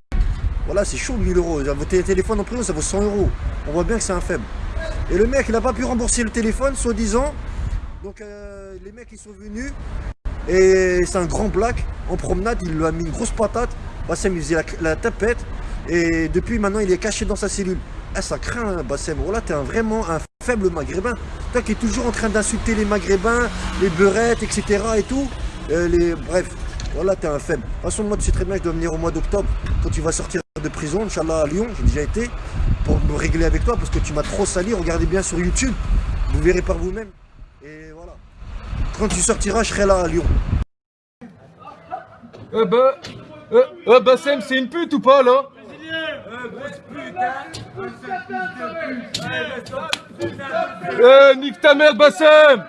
Voilà, c'est chaud 1000 euros. Votre téléphone en prison, ça vaut 100 euros. On voit bien que c'est un faible. Et le mec, il n'a pas pu rembourser le téléphone, soi-disant. Donc euh, les mecs ils sont venus et c'est un grand black en promenade, il lui a mis une grosse patate. Bassem il faisait la, tapette et depuis maintenant il est caché dans sa cellule. Ah ça craint hein, Bassem, voilà t'es un, vraiment un faible maghrébin. Toi qui es toujours en train d'insulter les maghrébins, les beurettes, etc. et tout. Euh, les... Bref, voilà t'es un faible. De toute façon moi tu sais très bien je dois venir au mois d'octobre quand tu vas sortir de prison, Inch'Allah à Lyon, j'ai déjà été, pour me régler avec toi parce que tu m'as trop sali, regardez bien sur YouTube, vous verrez par vous-même. Quand tu sortiras, je serai là à Lyon. Eh bah, eh, eh bah c'est une pute ou pas là? Eh, nique ta mère, Bassem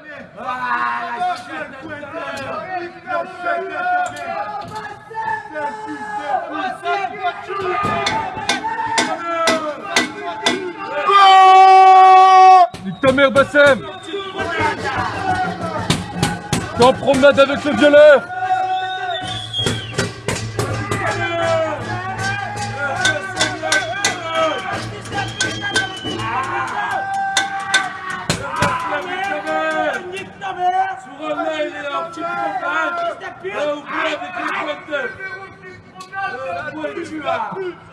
Nique ta mère, Bassem En promenade avec le violeur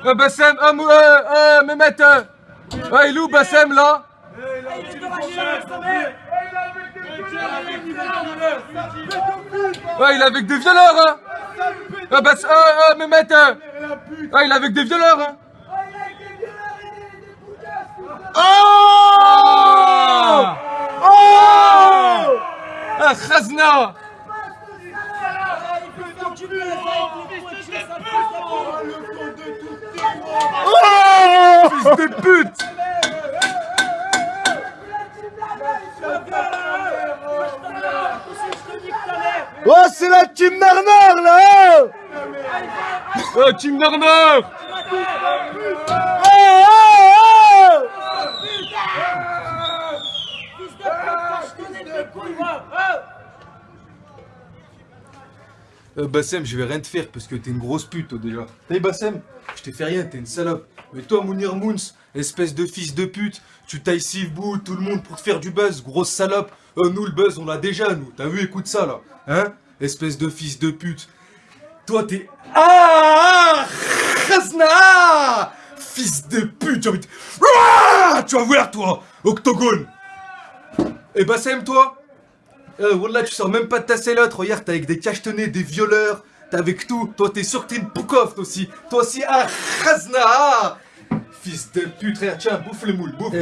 Euh, Bassem, euh, euh, euh, Mehmet, euh, il est où Bassem là? Ouais, il est avec des violeurs, hein. Ah, bah, euh, euh, Mehmet, euh, ouais, il est avec des violeurs, hein. Oh Oh Ah, Khazna. Oh Fils de pute Oh, c'est la team Narnar, là Oh, team Narnar Oh, oh, Euh, Bassem, je vais rien te faire parce que t'es une grosse pute, toi, déjà. Hey, Bassem, je t'ai fait rien, t'es une salope. Mais toi, Mounir Moons, espèce de fils de pute, tu tailles Sivbou, tout le monde pour te faire du buzz, grosse salope. Euh, nous, le buzz, on l'a déjà, nous. T'as vu, écoute ça, là. Hein? Espèce de fils de pute. Toi, t'es. Ah Khazna Fils de pute, j'ai envie de... Ah Tu vas voir, toi Octogone Et Bassem, toi euh, Wallah, tu sors même pas de ta sellotte. Regarde, t'es avec des cachetenets, des violeurs. T'es avec tout. Toi, t'es sûr que t'es une aussi. Toi aussi, ah ah Fils de pute, frère, tiens, bouffe le moule, bouffe.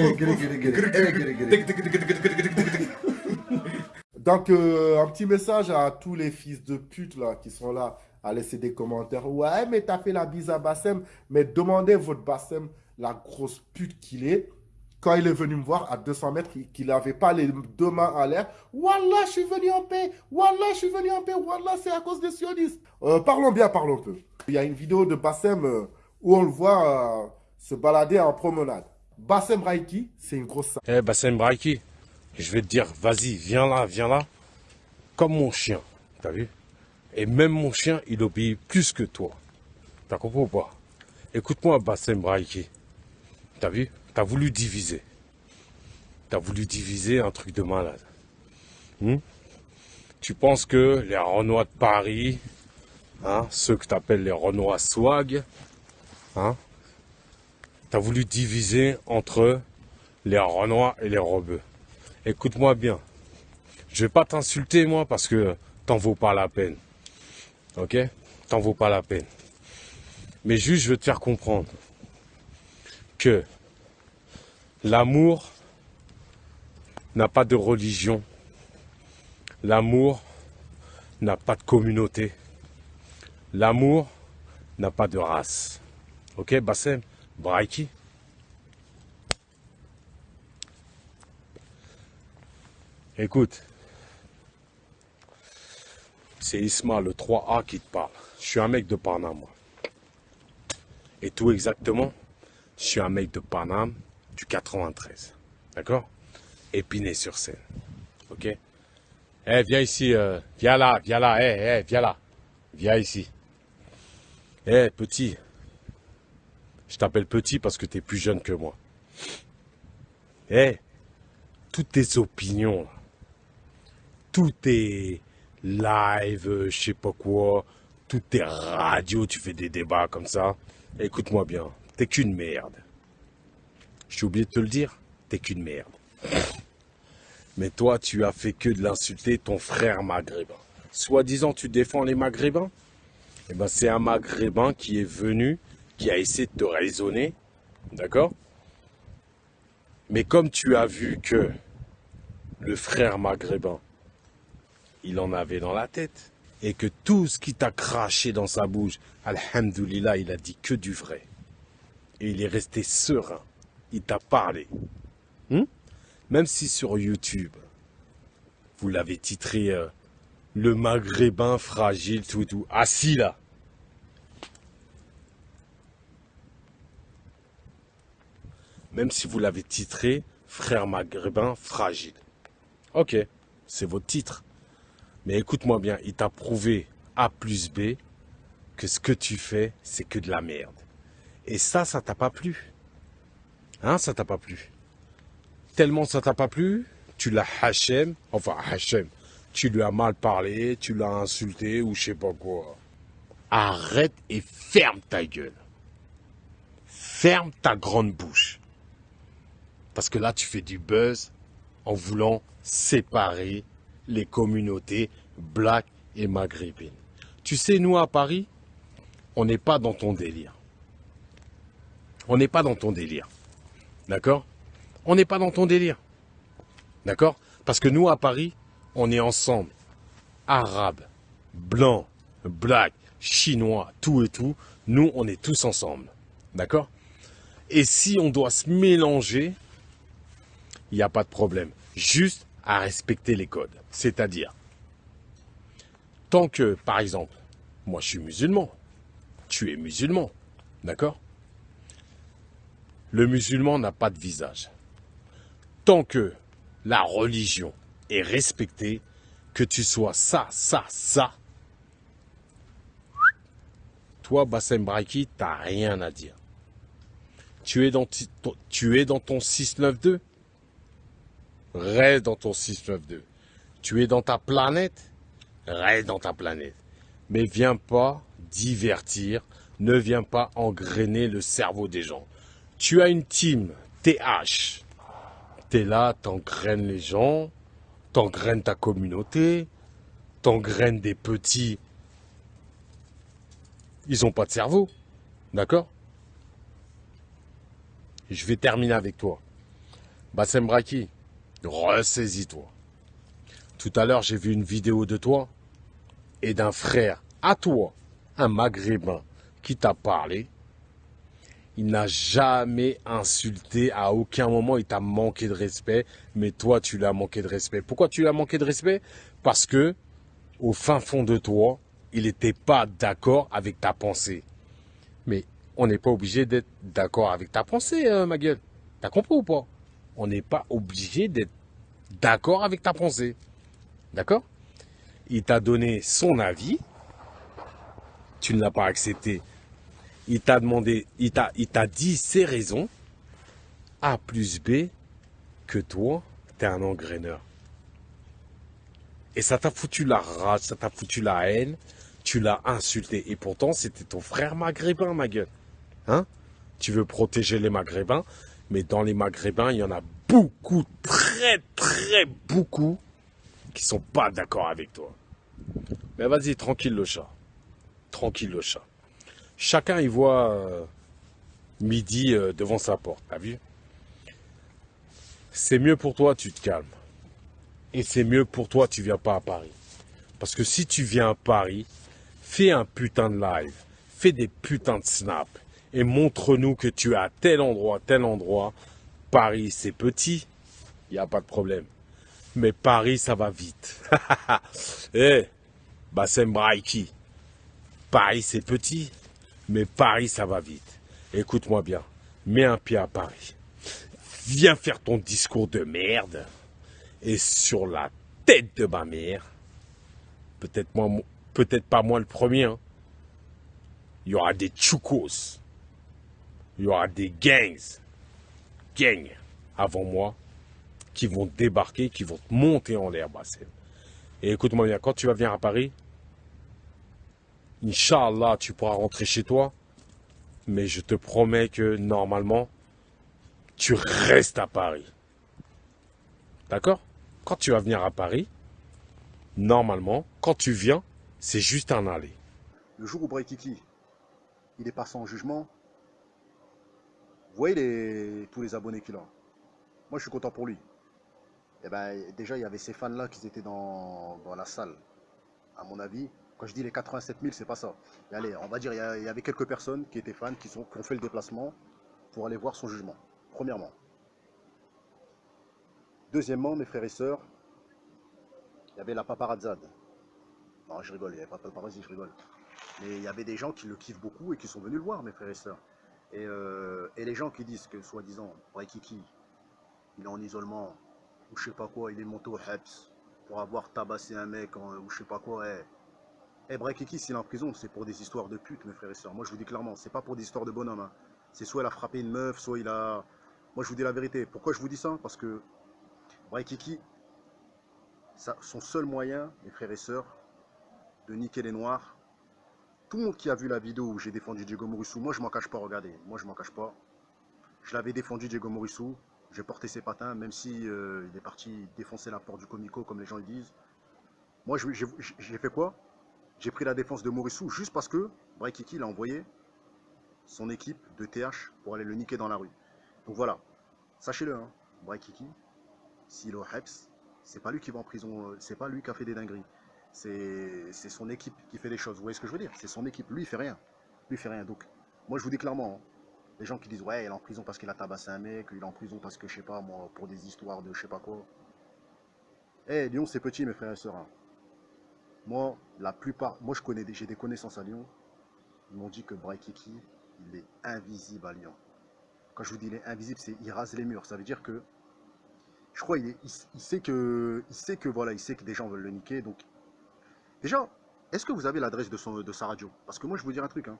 Donc, euh, un petit message à tous les fils de pute là qui sont là à laisser des commentaires. Ouais, mais t'as fait la bise à Bassem. Mais demandez votre Bassem, la grosse pute qu'il est. Quand il est venu me voir à 200 mètres, qu'il n'avait pas les deux mains à l'air. Wallah, je suis venu en paix. Wallah, je suis venu en paix. Wallah, c'est à cause des sionistes. Euh, parlons bien, parlons peu. Il y a une vidéo de Bassem euh, où on le voit euh, se balader en promenade. Bassem Raiki, c'est une grosse salle. Eh, Bassem Braiki, je vais te dire, vas-y, viens là, viens là. Comme mon chien, t'as vu? Et même mon chien, il obéit plus que toi. T'as compris ou pas? Écoute-moi, Bassem Braiki. T'as vu? T'as voulu diviser. T'as voulu diviser un truc de malade. Hmm? Tu penses que les Renois de Paris, hein, ceux que t'appelles les Renois swag, hein, t'as voulu diviser entre les Renois et les Rebeux. Écoute-moi bien. Je vais pas t'insulter, moi, parce que t'en vaut pas la peine. Ok? T'en vaut pas la peine. Mais juste, je veux te faire comprendre que l'amour n'a pas de religion. L'amour n'a pas de communauté. L'amour n'a pas de race. Ok, Bassem? Braiki Écoute, c'est Isma, le 3A qui te parle. Je suis un mec de Paname, moi. Et tout exactement, je suis un mec de Paname du 93. D'accord? Épinay sur scène. Ok? Eh, viens ici, euh, viens là, viens là, eh, eh, viens là. Viens ici. Eh, petit. Je t'appelle petit parce que tu es plus jeune que moi. Eh, toutes tes opinions, tous tes lives, je sais pas quoi, toutes tes radios, tu fais des débats comme ça. Écoute-moi bien, t'es qu'une merde. J'ai oublié de te le dire, t'es qu'une merde. Mais toi, tu as fait que de l'insulter ton frère maghrébin. Soi-disant, tu défends les maghrébins? Eh ben, c'est un maghrébin qui est venu, qui a essayé de te raisonner, d'accord? Mais comme tu as vu que le frère maghrébin, il en avait dans la tête, et que tout ce qui t'a craché dans sa bouche, alhamdoulilah, il a dit que du vrai. Et il est resté serein. Il t'a parlé. Hmm? Même si sur YouTube, vous l'avez titré euh, Le maghrébin fragile, tout, tout. Assis là. Même si vous l'avez titré Frère maghrébin fragile. Ok, c'est votre titre. Mais écoute-moi bien, il t'a prouvé A plus B que ce que tu fais, c'est que de la merde. Et ça, ça t'a pas plu. Hein, ça t'a pas plu. Tellement ça t'a pas plu, tu l'as Hachem, enfin Hachem, tu lui as mal parlé, tu l'as insulté ou je sais pas quoi. Arrête et ferme ta gueule. Ferme ta grande bouche. Parce que là, tu fais du buzz en voulant séparer les communautés black et maghrébines. Tu sais, nous à Paris, on n'est pas dans ton délire. On n'est pas dans ton délire. D'accord? On n'est pas dans ton délire. D'accord? Parce que nous à Paris, on est ensemble. Arabes, blancs, black, chinois, tout et tout. Nous, on est tous ensemble. D'accord? Et si on doit se mélanger, il n'y a pas de problème. Juste à respecter les codes. C'est-à-dire, tant que, par exemple, moi je suis musulman, tu es musulman, d'accord? Le musulman n'a pas de visage. Tant que la religion est respectée, que tu sois ça, ça, ça, toi, Bassem Braiki, t'as rien à dire. Tu es dans, tu es dans ton 692 Reste dans ton 692. Tu es dans ta planète? Reste dans ta planète. Mais viens pas divertir. Ne viens pas engrainer le cerveau des gens. Tu as une team, TH. T'es là, t'engraines les gens, t'engraines ta communauté, t'engraines des petits. Ils ont pas de cerveau. D'accord? Je vais terminer avec toi. Bassem Braki, ressaisis-toi. Tout à l'heure, j'ai vu une vidéo de toi et d'un frère à toi, un maghrébin, qui t'a parlé. Il n'a jamais insulté, à aucun moment il t'a manqué de respect, mais toi tu l'as manqué de respect. Pourquoi tu l'as manqué de respect? Parce que, au fin fond de toi, il n'était pas d'accord avec ta pensée. Mais on n'est pas obligé d'être d'accord avec ta pensée, euh, ma gueule. T'as compris ou pas? On n'est pas obligé d'être d'accord avec ta pensée. D'accord? Il t'a donné son avis. Tu ne l'as pas accepté. Il t'a demandé, il t'a, dit ses raisons. A plus B que toi, t'es un engraineur. Et ça t'a foutu la rage, ça t'a foutu la haine, tu l'as insulté. Et pourtant, c'était ton frère maghrébin, ma gueule. Hein? Tu veux protéger les maghrébins, mais dans les maghrébins, il y en a beaucoup, très, très beaucoup, qui sont pas d'accord avec toi. Mais vas-y, tranquille le chat. Tranquille le chat. Chacun y voit euh, midi euh, devant sa porte, t'as vu? C'est mieux pour toi, tu te calmes. Et c'est mieux pour toi, tu viens pas à Paris. Parce que si tu viens à Paris, fais un putain de live, fais des putains de snaps et montre-nous que tu es à tel endroit, tel endroit. Paris, c'est petit, il n'y a pas de problème. Mais Paris, ça va vite. Eh, Bassem Braiki. Paris, c'est petit, mais Paris, ça va vite. Écoute-moi bien, mets un pied à Paris. Viens faire ton discours de merde. Et sur la tête de ma mère, peut-être peut-être pas moi le premier, hein. il y aura des chukos, il y aura des gangs, gangs avant moi, qui vont débarquer, qui vont te monter en l'air, Bassem. Et écoute-moi bien, quand tu vas venir à Paris, Inch'Allah, tu pourras rentrer chez toi, mais je te promets que normalement, tu restes à Paris. D'accord? Quand tu vas venir à Paris, normalement, quand tu viens, c'est juste un aller. Le jour où Braikiki, il est passé en jugement, vous voyez les, tous les abonnés qu'il a. Moi, je suis content pour lui. Et ben, déjà, il y avait ces fans-là qui étaient dans, dans la salle. À mon avis, quand je dis les 87 000, c'est pas ça. Et allez, on va dire, il y, avait quelques personnes qui étaient fans, qui ont fait le déplacement pour aller voir son jugement. Premièrement. Deuxièmement, mes frères et sœurs, il y avait la paparazzade. Non, je rigole, il n'y avait pas de paparazzi, je rigole. Mais il y avait des gens qui le kiffent beaucoup et qui sont venus le voir, mes frères et sœurs. Et, euh, et les gens qui disent que, soi-disant, Braikiki, il est en isolement, ou je sais pas quoi, il est monté au Heps pour avoir tabassé un mec, ou je sais pas quoi. Eh, eh s'il est en prison, c'est pour des histoires de pute, mes frères et sœurs. Moi, je vous dis clairement, c'est pas pour des histoires de bonhomme. hein. C'est soit il a frappé une meuf, soit il a. Moi, je vous dis la vérité. Pourquoi je vous dis ça? Parce que Braikiki, son seul moyen, mes frères et sœurs, de niquer les noirs. Tout le monde qui a vu la vidéo où j'ai défendu Diego Mourissou, moi je m'en cache pas, regardez, moi je m'en cache pas. Je l'avais défendu Diego Mourissou, j'ai porté ses patins, même si euh, il est parti défoncer la porte du Comico, comme les gens le disent. Moi j'ai fait quoi? J'ai pris la défense de Mourissou juste parce que Braikiki l'a envoyé son équipe de TH pour aller le niquer dans la rue. Donc voilà, sachez-le, hein, Braikiki, s'il Heps, c'est pas lui qui va en prison, euh, c'est pas lui qui a fait des dingueries. C'est son équipe qui fait les choses. Vous voyez ce que je veux dire? C'est son équipe. Lui, il fait rien. Lui, il fait rien. Donc, moi, je vous dis clairement, hein, les gens qui disent, ouais, il est en prison parce qu'il a tabassé un mec, il est en prison parce que, je sais pas, moi, pour des histoires de je sais pas quoi. Eh, Lyon, c'est petit, mes frères et sœurs. hein. Moi, la plupart, moi, je connais, j'ai des connaissances à Lyon. Ils m'ont dit que Braikiki, il est invisible à Lyon. Quand je vous dis il est invisible, c'est il rase les murs. Ça veut dire que je crois il sait que voilà, il sait que des gens veulent le niquer. Donc déjà, est-ce que vous avez l'adresse de de sa radio? Parce que moi je vous dire un truc. hein.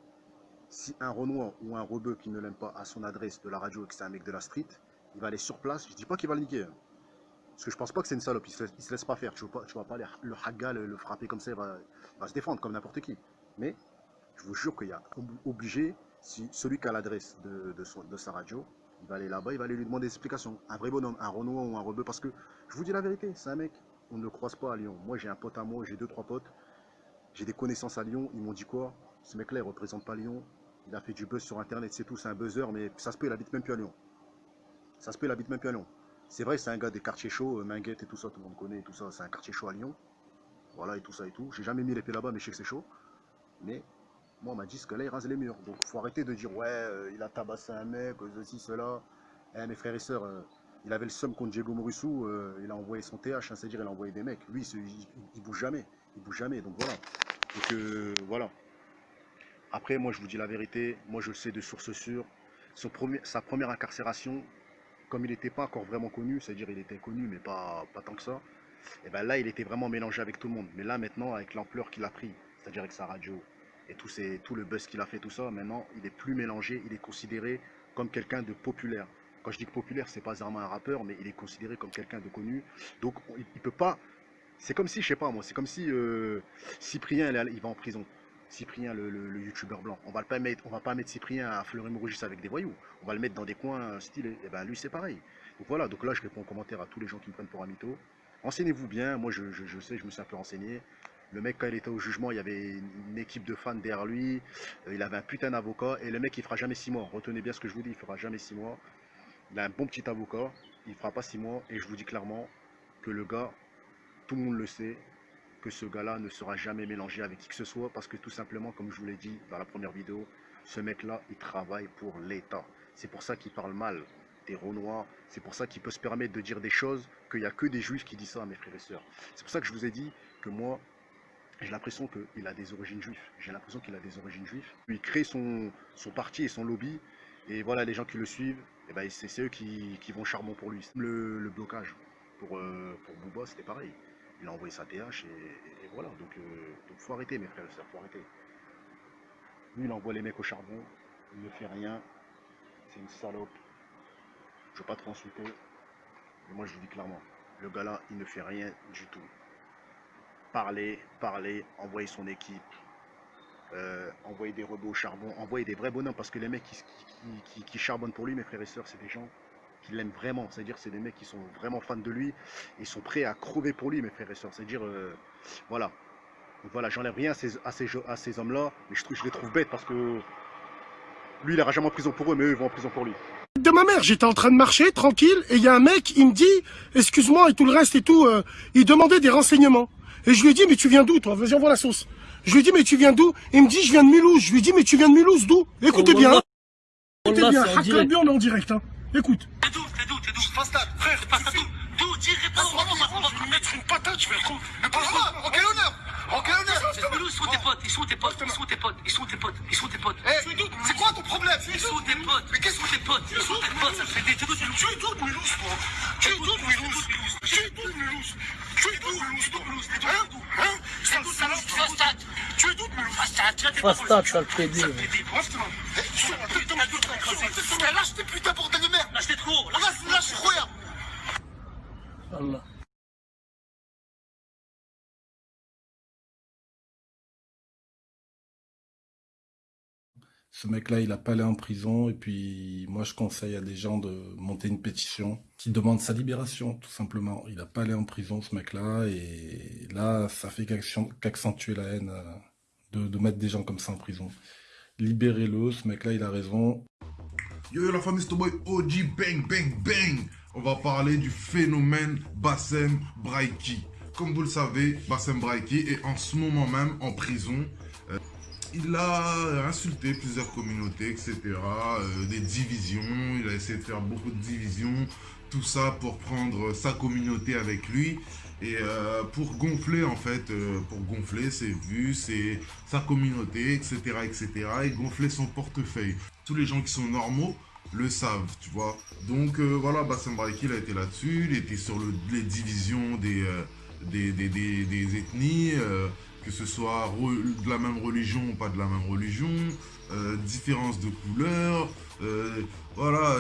Si un Renoir ou un rebeu qui ne l'aime pas a son adresse de la radio et que c'est un mec de la street, il va aller sur place. Je dis pas qu'il va le niquer. hein. Parce que je pense pas que c'est une salope. Il se laisse, il se laisse pas faire. Tu tu vas pas le haga, le, frapper comme ça. Il va, se défendre comme n'importe qui. Mais Je vous jure qu'il y a obligé, si celui qui a l'adresse de, de, sa radio, il va aller là-bas, il va aller lui demander des explications. Un vrai bonhomme, un Renoir ou un rebeu, parce que je vous dis la vérité, c'est un mec, on ne croise pas à Lyon. Moi, j'ai un pote à moi, j'ai deux, trois potes, j'ai des connaissances à Lyon, ils m'ont dit quoi? Ce mec-là, il ne représente pas Lyon, il a fait du buzz sur Internet, c'est tout, c'est un buzzer, mais ça se peut, il habite même plus à Lyon. Ça se peut, il habite même plus à Lyon. C'est vrai, c'est un gars des quartiers chauds, euh, Minguette et tout ça, tout le monde connaît, tout ça, c'est un quartier chaud à Lyon. Voilà, et tout ça et tout. J'ai jamais mis les pieds là-bas, mais je sais que c'est chaud. Mais moi, on m'a dit ce que là, il rase les murs. Donc, faut arrêter de dire, ouais, euh, il a tabassé un mec, ceci, cela. Eh, mes frères et sœurs, euh, il avait le somme contre Diego Morissou, il a envoyé son TH, hein, c'est-à-dire il a envoyé des mecs. Lui, il, il, bouge jamais. Il bouge jamais, donc voilà. Donc, voilà. Après, moi, je vous dis la vérité. Moi, je le sais de source sûre. sa première incarcération, comme il n'était pas encore vraiment connu, c'est-à-dire il était connu, mais pas, pas tant que ça, et ben là, il était vraiment mélangé avec tout le monde. Mais là, maintenant, avec l'ampleur qu'il a pris, c'est-à-dire avec sa radio et tout, tout le buzz qu'il a fait, tout ça, maintenant, il est plus mélangé, il est considéré comme quelqu'un de populaire. Quand je dis que populaire, c'est pas vraiment un rappeur, mais il est considéré comme quelqu'un de connu. Donc, il, ne peut pas... C'est comme si, je sais pas moi, c'est comme si euh, Cyprien, il va en prison. Cyprien, le, youtubeur blanc. On va pas mettre, on va pas mettre Cyprien à Fleury-Mérogis avec des voyous. On va le mettre dans des coins stylés. Et eh ben lui c'est pareil. Donc voilà, donc là je réponds en commentaire à tous les gens qui me prennent pour un mytho. Renseignez-vous bien, moi je, sais, je me suis un peu renseigné. Le mec quand il était au jugement, il y avait une équipe de fans derrière lui, euh, il avait un putain d'avocat, et le mec il fera jamais six mois. Retenez bien ce que je vous dis, il fera jamais six mois. Il a un bon petit avocat, il fera pas six mois, et je vous dis clairement que le gars, tout le monde le sait, que ce gars-là ne sera jamais mélangé avec qui que ce soit parce que tout simplement, comme je vous l'ai dit dans la première vidéo, ce mec-là, il travaille pour l'État. C'est pour ça qu'il parle mal des Renois, c'est pour ça qu'il peut se permettre de dire des choses qu'il n'y a que des juifs qui disent ça mes frères et sœurs. C'est pour ça que je vous ai dit que moi, j'ai l'impression qu'il a des origines juives. J'ai l'impression qu'il a des origines juives. Il crée son parti et son lobby, et voilà, les gens qui le suivent, eh ben, c'est eux qui, vont charbon pour lui. Le, blocage pour, euh, pour c'était pareil il a envoyé sa TH et, voilà. Donc, il euh, faut arrêter mes frères et sœurs, faut arrêter. Lui, il envoie les mecs au charbon, il ne fait rien, c'est une salope. Je veux pas trop insulter, mais moi je vous dis clairement, le gars là, il ne fait rien du tout. Parler, parler, envoyer son équipe, euh, envoyer des robots au charbon, envoyer des vrais bonhommes, parce que les mecs qui, charbonnent pour lui, mes frères et sœurs, c'est des gens qui l'aiment vraiment. C'est-à-dire c'est des mecs qui sont vraiment fans de lui. Ils sont prêts à crever pour lui, mes frères et sœurs. C'est-à-dire, euh, voilà. Donc voilà, j'enlève rien à ces, à ces, à ces hommes-là, mais je, je les trouve bêtes parce que lui, il n'ira jamais en prison pour eux, mais eux, ils vont en prison pour lui. De ma mère, j'étais en train de marcher, tranquille, et il y a un mec, il me dit, excuse-moi, et tout le reste et tout, euh, il demandait des renseignements. Et je lui ai dit, mais tu viens d'où, toi? Vas-y, envoie la sauce. Je lui dit, mais tu viens d'où? Il me dit, je viens de Mulhouse. Je lui dit, mais tu viens de Mulhouse, d'où? Écoutez bien. Hein. Écoutez bien, on est en direct. Hein. Écoute. T'es d'où T'es d'où T'es d'où Frère, d'où D'où Dis, réponds-moi. Je vais lui mettre une patate, je vais le. Mais pas En quel honneur Quel honneur Ils sont tes potes, ils sont tes potes, ils sont tes potes, ils sont tes potes, ils sont tes potes. C'est quoi ton problème? Ils sont tes potes. Mais qu'est-ce que tes potes Ils sont tes potes, ça fait des. Tu es de Mulhouse, toi. Tu es Mulhouse Tu es de Mulhouse Tu es es d'où Hein? C'est salope Tu es d'où de Mulhouse Fastat, ça le fait dire. Lâche tes putains bordel de merde. Lâche tes trop Lâche, lâche, regarde Allah. Ce mec-là, il a pas allé en prison. Et puis, moi, je conseille à des gens de monter une pétition qui demande sa libération, tout simplement. Il a pas allé en prison, ce mec-là. Et là, ça fait qu'accentuer la haine euh, de, mettre des gens comme ça en prison. Libérez-le, ce mec-là, il a raison. Yo, la famille, c'est boy OG Bang Bang Bang. On va parler du phénomène Bassem Braiki. Comme vous le savez, Bassem Braiki est en ce moment même en prison. Euh, il a insulté plusieurs communautés, etc. Euh, des divisions, il a essayé de faire beaucoup de divisions. Tout ça pour prendre sa communauté avec lui et euh, pour gonfler en fait, pour gonfler ses vues, sa communauté, etc., etc. et gonfler son portefeuille tous les gens qui sont normaux le savent, tu vois. Donc euh, voilà, Bassem Braiki, il a été là-dessus, il était sur les divisions des, euh, ethnies, euh, que ce soit de la même religion ou pas de la même religion, différence de couleur, voilà,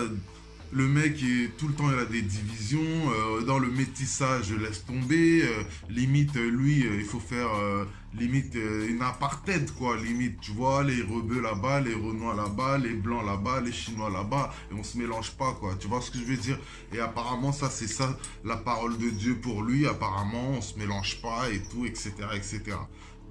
Le mec, tout le temps, il a des divisions. euh, dans le métissage, laisse tomber. euh, limite, euh, lui, il faut faire limite une apartheid, quoi. Limite, tu vois, les rebeux là-bas, les renois là-bas, les blancs là-bas, les chinois là-bas. Et on se mélange pas, quoi. Tu vois ce que je veux dire? Et apparemment, ça, c'est ça, la parole de Dieu pour lui. Apparemment, on se mélange pas et tout, etc., etc.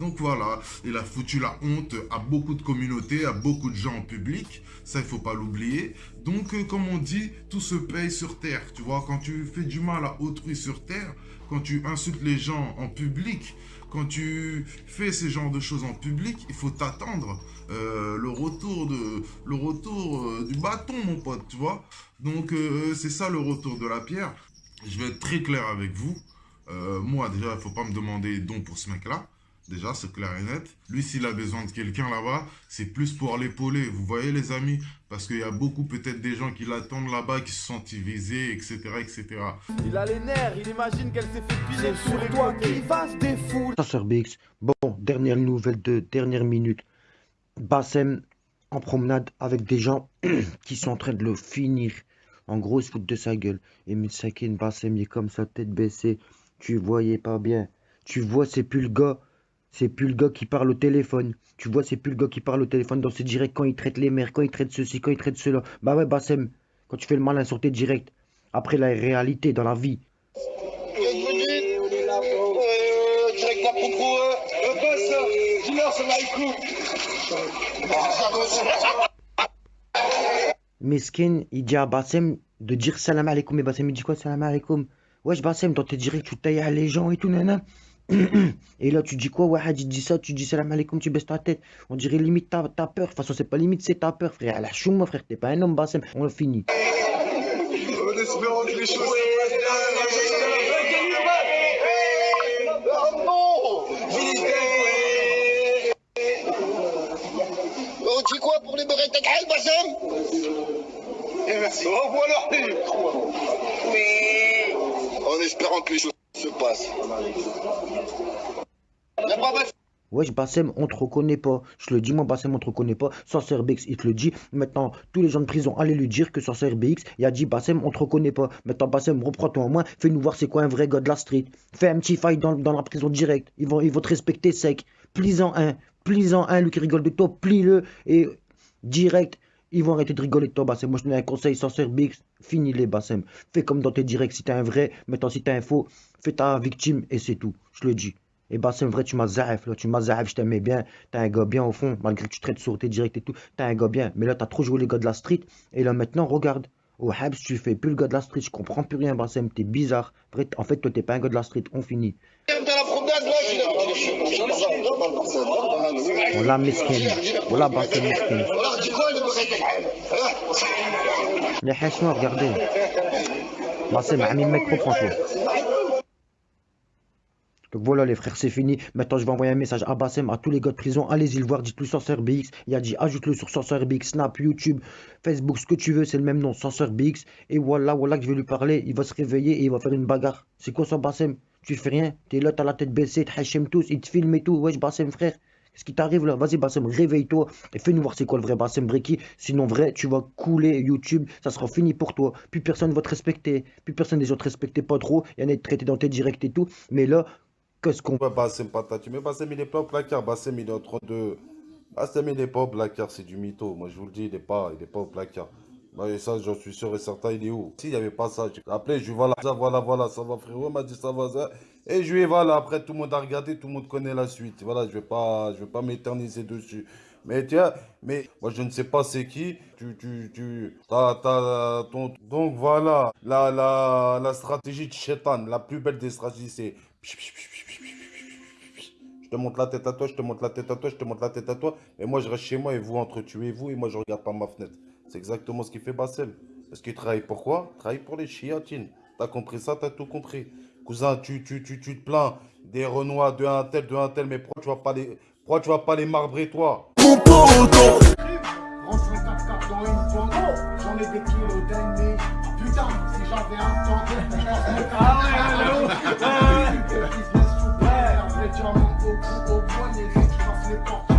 Donc voilà, il a foutu la honte à beaucoup de communautés, à beaucoup de gens en public. Ça, il faut pas l'oublier. Donc, euh, comme on dit, tout se paye sur terre. Tu vois, quand tu fais du mal à autrui sur terre, quand tu insultes les gens en public, quand tu fais ces genres de choses en public, il faut t'attendre euh, le retour, euh, du bâton, mon pote, tu vois. Donc, c'est ça le retour de la pierre. Je vais être très clair avec vous. Moi, déjà, il faut pas me demander don pour ce mec-là. Déjà, c'est clair et net. Lui, s'il a besoin de quelqu'un là-bas, c'est plus pour l'épauler. Vous voyez, les amis? Parce qu'il y a beaucoup, peut-être, des gens qui l'attendent là-bas, qui se sentent visés, etc., etc. Il a les nerfs, il imagine qu'elle s'est fait piler sur les toi qui va se défouler. BX. Bon, dernière nouvelle de dernière minute. Bassem en promenade avec des gens qui sont en train de le finir. En gros, ils se foutent de sa gueule. Et Misakin, Bassem, il est comme ça, tête baissée. Tu voyais pas bien. Tu vois, c'est plus le gars. C'est plus le gars qui parle au téléphone. Tu vois, c'est plus le gars qui parle au téléphone dans ses directs quand il traite les mères, quand il traite ceci, quand il traite cela. Bah ouais, Bassem, quand tu fais le malin sur tes directs. Après, la réalité dans la vie. Meskin, il dit à Bassem de dire salam alaikum. Et Bassem, il dit quoi salam alaikum? Wesh, Bassem, dans tes directs, tu tailles à les gens et tout, nana. Et là, tu dis quoi? Ouais, il dit ça, tu dis salam alaikum, tu baisses ta tête. On dirait limite ta, ta peur. De toute façon, c'est pas limite, c'est ta peur, frère. La chouma, frère, t'es pas un homme, Bassem. On le finit. En espérant que les choses On dit quoi pour les beurrer ta gueule, Bassem? Et merci. Au revoir Oui. En espérant que les choses se passent. La brave Wesh, Bassem, on te reconnaît pas. Je le dis, moi, Bassem, on te reconnaît pas. Sorcer BX, il te le dit. Maintenant, tous les gens de prison, allez lui dire que Sorcer BX, il a dit, Bassem, on te reconnaît pas. Maintenant, Bassem, reprends-toi en main. Fais-nous voir c'est quoi un vrai gars de la street. Fais un petit fight dans, la prison direct. Ils vont, ils vont te respecter sec. Plie-en un. Plie-en un, lui qui rigole de toi. Plie-le. Et direct. Ils vont arrêter de rigoler de toi, Bassem. Moi, je te donne un conseil, Sorcer BX. Finis les, Bassem. Fais comme dans tes directs si t'es un vrai. Maintenant, si t'es un faux, fais ta victime et c'est tout. Je le dis. Et c'est vrai, tu m'as zaïf, là, tu m'as zaïf, je t'aimais bien. T'es un gars bien au fond, malgré que tu traites sur tes directs et tout. T'es un gars bien. Mais là, t'as trop joué les gars de la street. Et là, maintenant, regarde. Au Habs, tu fais plus le gars de la street. Je comprends plus rien, Bassem. T'es bizarre. Vrai, en fait, toi, t'es pas un gars de la street. On finit. Dans la promenade, là, j'ai Les hachements, regardez. A mis le mec trop. Donc voilà les frères, c'est fini. Maintenant, je vais envoyer un message à Bassem, à tous les gars de prison. Allez-y le voir, dites-le Sorcerer BX. Il a dit, ajoute-le sur BX, Snap, YouTube, Facebook, ce que tu veux, c'est le même nom, BX. Et voilà, voilà que je vais lui parler. Il va se réveiller et il va faire une bagarre. C'est quoi ça, Bassem? Tu fais rien? T'es là, t'as la tête baissée, t'hachem tous, il te filme et tout. Wesh, Bassem, frère. Qu'est-ce qui t'arrive là Vas-y, Bassem, réveille-toi et fais-nous voir c'est quoi le vrai Bassem Breki. Sinon, vrai, tu vas couler YouTube, ça sera fini pour toi. Plus personne va te respecter. Plus personne des autres te respecter pas trop. Il y en a traiter dans tes directs et tout. Mais là, qu'est-ce qu'on. Ouais, Bassem Patati. Mais Bassem, il est pas au placard. Bassem, il est en train de. Bassem, il est pas au placard, c'est du mytho. Moi, je vous le dis, il est pas, il est pas au placard. Bah, et ça, j'en suis sûr et certain, il est où? S'il n'y avait pas ça, j'ai appelé, je lui voilà, ça, voilà, voilà, ça va, frérot. M'a dit, ça va, ça. Et je ai, voilà, après, tout le monde a regardé, tout le monde connaît la suite. Voilà, je vais pas, vais pas m'éterniser dessus. Mais tiens, mais moi, je ne sais pas c'est qui. Tu, tu, tu, t'as, t'as, ton. Donc, voilà, la, la, la stratégie de Shetan, la plus belle des stratégies, c'est. Je te montre la tête à toi, je te montre la tête à toi, je te montre la tête à toi. Et moi, je reste chez moi et vous entretuez-vous et moi, je regarde par ma fenêtre. C'est exactement ce qu'il fait Bassem. Parce qu'il travaille pour quoi? Il travaille pour les chiatines. T'as compris ça, t'as tout compris. Cousin, tu, tu, tu, tu te plains des Renois, de un tel, de un tel, mais pourquoi tu vas pas les, pourquoi tu vas pas les marbrer, toi? Range le 4x4 dans une pomme. J'en ai des. Putain, si j'avais un temps, je pense me Ah ouais, allô diamant au bout, au poignet, je passe les portes,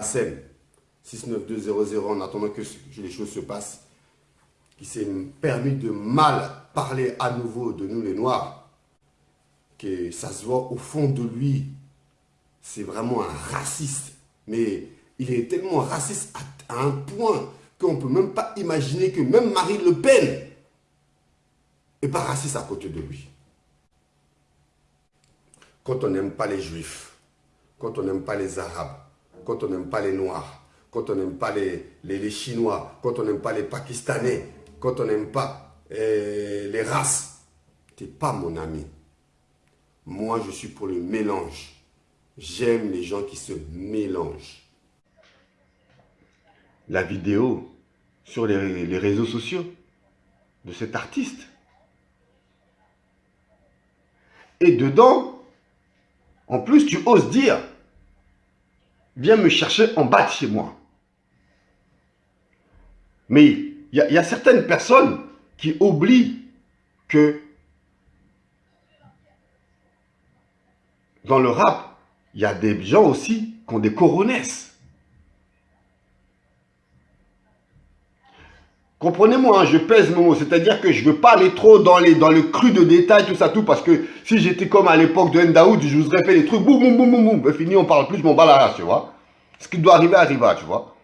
Sem, 69200 en attendant que les choses se passent. Qui s'est permis de mal parler à nouveau de nous les Noirs, que ça se voit au fond de lui, c'est vraiment un raciste. Mais il est tellement raciste à, un point qu'on ne peut même pas imaginer que même Marine Le Pen n'est pas raciste à côté de lui. Quand on n'aime pas les Juifs, quand on n'aime pas les Arabes, quand on n'aime pas les Noirs, quand on n'aime pas les, les Chinois, quand on n'aime pas les Pakistanais, quand on n'aime pas eh, les races, t'es pas mon ami. Moi, je suis pour le mélange. J'aime les gens qui se mélangent. La vidéo sur les, les réseaux sociaux de cet artiste. Et dedans, en plus, tu oses dire, viens me chercher en bas de chez moi. Mais il y, a certaines personnes qui oublient que dans le rap, il y a des gens aussi qui ont des coronesses. Comprenez-moi, hein, je pèse mes mots, c'est-à-dire que je ne veux pas aller trop dans, dans le cru de détails, tout ça, tout, parce que si j'étais comme à l'époque de Ndaoud, je vous aurais fait des trucs, boum, boum, boum, boum, boum, ben, fini, on parle plus, je m'en bats la race, tu vois. Ce qui doit arriver, arriva, tu vois.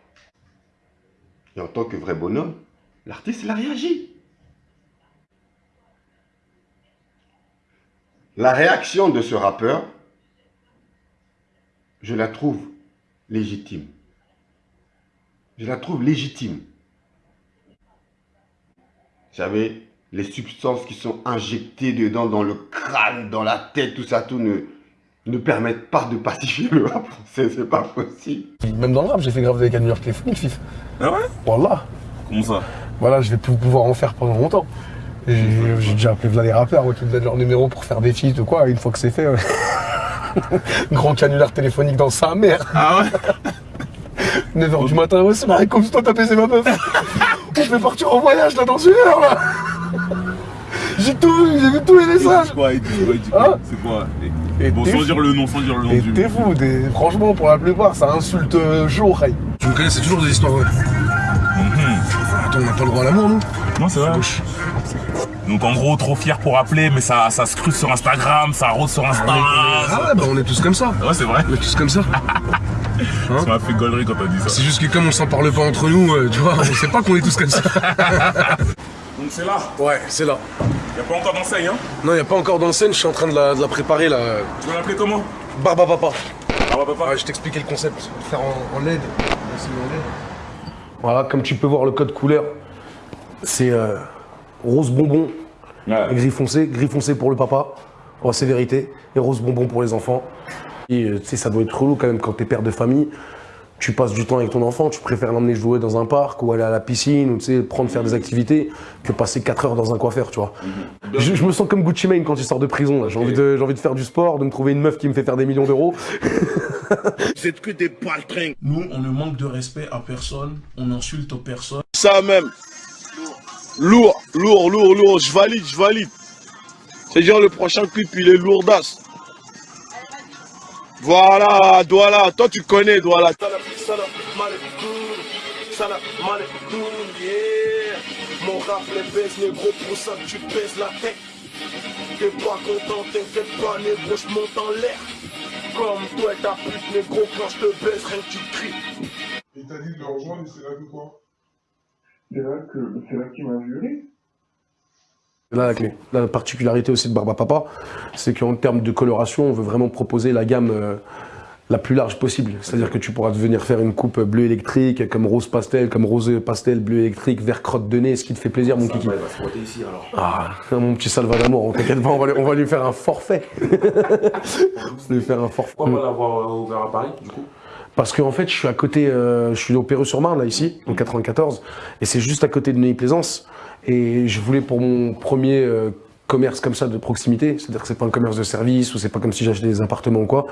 Et en tant que vrai bonhomme, l'artiste, il a réagi. La réaction de ce rappeur, je la trouve légitime. Je la trouve légitime. Vous savez, les substances qui sont injectées dedans, dans le crâne, dans la tête, tout ça, tout ne, ne permettent pas de pacifier le rap français, c'est pas possible. Même dans le rap, j'ai fait grave des canulars téléphoniques, fif. Ah ouais? Voilà. Comment ça? Voilà, je vais plus pouvoir en faire pendant longtemps. J'ai j'ai déjà appelé les rappeurs ouais, qui me donnent leur numéro pour faire des feats ou quoi, une fois que c'est fait. ouais. Grand canular téléphonique dans sa mère. Ah ouais 9h du matin, ouais, c'est marrant, comme si toi t'as baisé ma meuf. On fait partir en voyage là dans une heure là. J'ai tout vu, j'ai vu tous les messages. C'est quoi, Hein C'est quoi Et Bon, sans fou. dire le nom, sans dire le nom Et du... t'es fou, t'es- franchement pour la plupart ça insulte euh, chaud, Ray. Tu me connais, c'est toujours des histoires vraies. N'a pas le droit à l'amour, nous Non, c'est vrai. Donc en gros, trop fier pour appeler, mais ça, ça se cruce sur Instagram, ça rôde sur Insta. Ah ouais, bah on est tous comme ça. Ouais, c'est vrai. On est tous comme ça. Ça m'a fait gollerie quand t'as dit ça. C'est juste que comme on s'en parle pas entre nous, euh, tu vois, on sait pas qu'on est tous comme ça. Donc c'est là. Ouais, c'est là. Y'a pas encore d'enseigne, hein Non, y a pas encore d'enseigne, je suis en train de la, de la préparer là. Tu vas l'appeler comment Barba Papa. Barba Papa Ouais, je t'expliquais le concept. Faire en LED. Voilà, comme tu peux voir le code couleur, c'est euh, rose bonbon et gris foncé. Gris foncé pour le papa, la sévérité, et rose bonbon pour les enfants. Et euh, tu sais, ça doit être relou quand même quand t'es père de famille. Tu passes du temps avec ton enfant, tu préfères l'emmener jouer dans un parc ou aller à la piscine ou tu sais, prendre faire des activités que passer 4 heures dans un coiffeur, tu vois. Je, je me sens comme Gucci Mane quand il sort de prison. là. J'ai envie, de, j'ai envie de faire du sport, de me trouver une meuf qui me fait faire des millions d'euros. Vous êtes que des baltringues. Nous, on ne manque de respect à personne, on insulte personne. Ça même. Lourd, lourd, lourd, lourd. Je valide, je valide. C'est genre le prochain clip, il est lourdasse. Voilà, Douala. Toi, tu connais Douala. Mon rap les baisse, négro, pour ça tu pèses la tête. T'es pas content, t'inquiète pas, négro, je monte en l'air. Comme toi et ta pute, négro, quand je te baisse, rien que tu cries. Il t'a dit de le rejoindre et c'est là que quoi? C'est là que c'est là qu'il m'a juré. Là, la clé. La particularité aussi de Barba Papa, c'est qu'en termes de coloration, on veut vraiment proposer la gamme euh, la plus large possible. C'est-à-dire que tu pourras venir faire une coupe bleu électrique, comme rose pastel, comme rose pastel, bleu électrique, vert crotte de nez, ce qui te fait plaisir, mon kiki. ici alors. Ah, mon petit Salvador, on t'inquiète pas, on va, lui, on va lui faire un forfait. on va lui faire un forfait. Pourquoi pas l'avoir ouvert à Paris, du coup Parce qu'en fait, je suis à côté, euh, je suis au Perreux-sur-Marne, là, ici, en 94, et c'est juste à côté de Neuilly-Plaisance. Et je voulais pour mon premier euh, commerce comme ça de proximité, c'est-à-dire que c'est pas un commerce de service ou c'est pas comme si j'achetais des appartements ou quoi.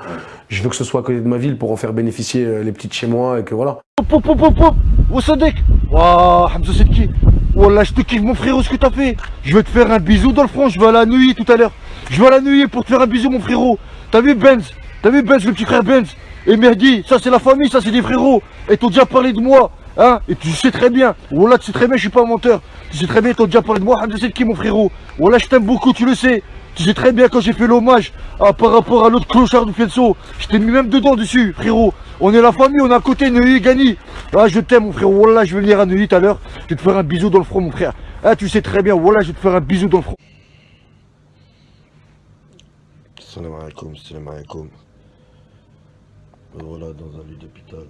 Je veux que ce soit à côté de ma ville pour en faire bénéficier euh, les petites chez moi et que voilà. Pop, pop, pop, pop Oh Sadek Waouh, Hamza c'est qui? Wallah, je te kiffe mon frérot ce que t'as fait. Je vais te faire un bisou dans le front, je vais à la nuit tout à l'heure. Je vais à la nuit pour te faire un bisou mon frérot. T'as vu Benz? T'as vu Benz, le petit frère Benz? Et Merdi, ça c'est la famille, ça c'est des frérots Et t'ont déjà parlé de moi Hein Et tu sais très bien. Voilà, tu sais très bien, je suis pas un menteur. Tu sais très bien, t'as déjà parlé de moi, Hamza qui mon frérot? Voilà, je t'aime beaucoup, tu le sais. Tu sais très bien quand j'ai fait l'hommage par rapport à l'autre clochard du Fielso. Je t'ai mis même dedans dessus, frérot. On est la famille, on est à côté, Neuilly, Gani. Ah, je t'aime, mon frérot. Voilà, je vais venir à Neuilly tout à l'heure. Je vais te faire un bisou dans le front, mon frère. Ah, tu sais très bien. Voilà, je vais te faire un bisou dans le front. Salam alaikum, salam alaikum. Me voilà dans un lit d'hôpital.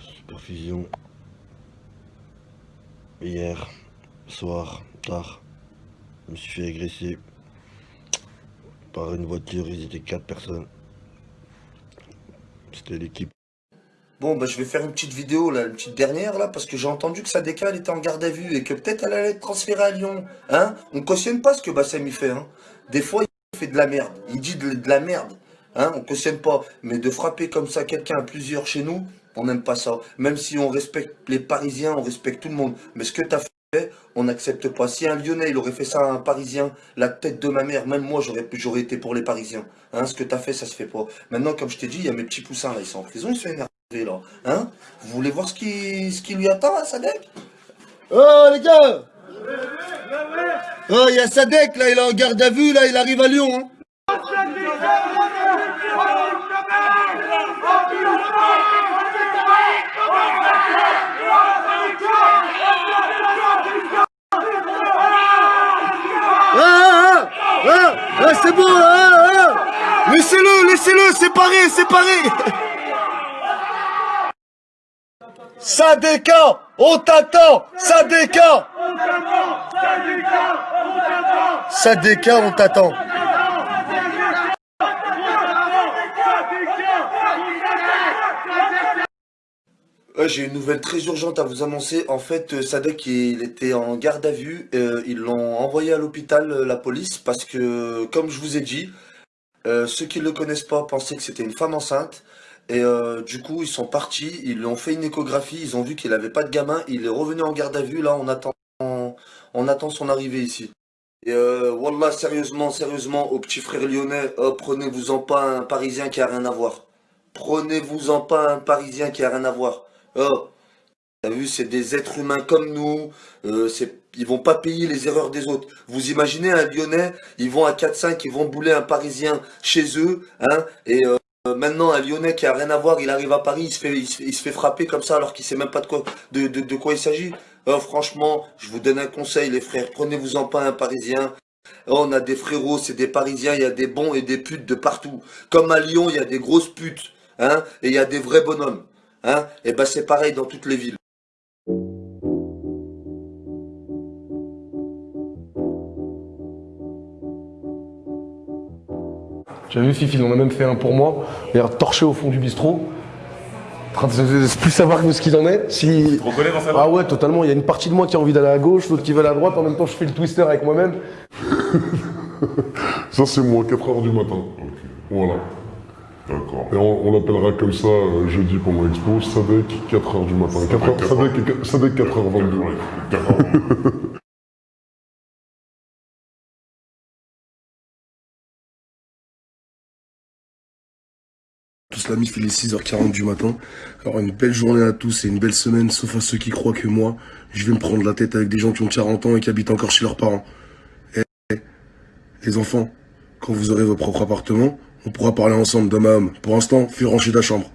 Supervision. Hier, soir, tard, je me suis fait agresser par une voiture, ils étaient quatre personnes. C'était l'équipe. Bon, bah, je vais faire une petite vidéo, une petite dernière, là, parce que j'ai entendu que Sadeka, elle était en garde à vue et que peut-être elle allait être transférée à Lyon. Hein? On cautionne pas ce que Bassem il fait. Hein Des fois, fait de la merde. Il dit de, la merde. Hein On cautionne pas. Mais de frapper comme ça quelqu'un à plusieurs chez nous, on n'aime pas ça. Même si on respecte les Parisiens, on respecte tout le monde. Mais ce que tu as fait, on n'accepte pas. Si un Lyonnais, il aurait fait ça à un Parisien, la tête de ma mère, même moi, j'aurais été pour les Parisiens. Hein Ce que tu as fait, ça se fait pas. Maintenant, comme je t'ai dit, il y a mes petits poussins, là, ils sont en prison, ils sont énervés, là. Hein Vous voulez voir ce qui, lui attend, à Sadek? Oh, les gars Oh, il y a Sadek, là, il est en garde à vue, là, il arrive à Lyon, hein Ah, ah, ah, ah, c'est bon, ah, ah. Laissez-le, laissez-le, séparez, séparez. Sadeka, on t'attend, Sadeka. Sadeka, on t'attend. J'ai une nouvelle très urgente à vous annoncer. En fait, euh, Sadek, il était en garde à vue. Euh, ils l'ont envoyé à l'hôpital, euh, la police, parce que, comme je vous ai dit, ceux qui ne le connaissent pas pensaient que c'était une femme enceinte. Et du coup, ils sont partis, ils lui ont fait une échographie, ils ont vu qu'il n'avait pas de gamin. Il est revenu en garde à vue. Là, on attend, on attend son arrivée ici. Et euh, Wallah, sérieusement, sérieusement, aux petits frères lyonnais, euh, prenez-vous-en pas un Parisien qui a rien à voir. Prenez-vous-en pas un Parisien qui a rien à voir. Oh, t'as vu, c'est des êtres humains comme nous. Euh, ils vont pas payer les erreurs des autres. Vous imaginez un Lyonnais, ils vont à 4-5, ils vont bouler un Parisien chez eux, hein, et euh, maintenant un Lyonnais qui a rien à voir, il arrive à Paris, il se fait, frapper comme ça alors qu'il sait même pas de quoi il s'agit. Oh, franchement, je vous donne un conseil, les frères, prenez-vous-en pas un Parisien. Oh, on a des frérots, c'est des Parisiens, il y a des bons et des putes de partout. Comme à Lyon, il y a des grosses putes, hein, et il y a des vrais bonhommes. Hein Et ben c'est pareil dans toutes les villes. J'avais vu Fifi, en a même fait un pour moi. Il a torché au fond du bistrot train de plus savoir que ce qu'il en est. Si... Tu te reconnais dans Ah ouais, totalement. Il y a une partie de moi qui a envie d'aller à gauche, l'autre qui va à droite. En même temps, je fais le twister avec moi-même. ça, c'est moi, 4h du matin. Okay. Voilà. D'accord. Et on, l'appellera comme ça euh, jeudi pour mon expo, Sadek 4h du matin. Sadek 4h22. 4h... 4h... 4h... il est 6h40 du matin. Alors une belle journée à tous et une belle semaine, sauf à ceux qui croient que moi, je vais me prendre la tête avec des gens qui ont 40 ans et qui habitent encore chez leurs parents. Et les enfants, quand vous aurez vos propres appartements, on pourra parler ensemble d'homme à homme. Pour l'instant, fais ranger ta chambre.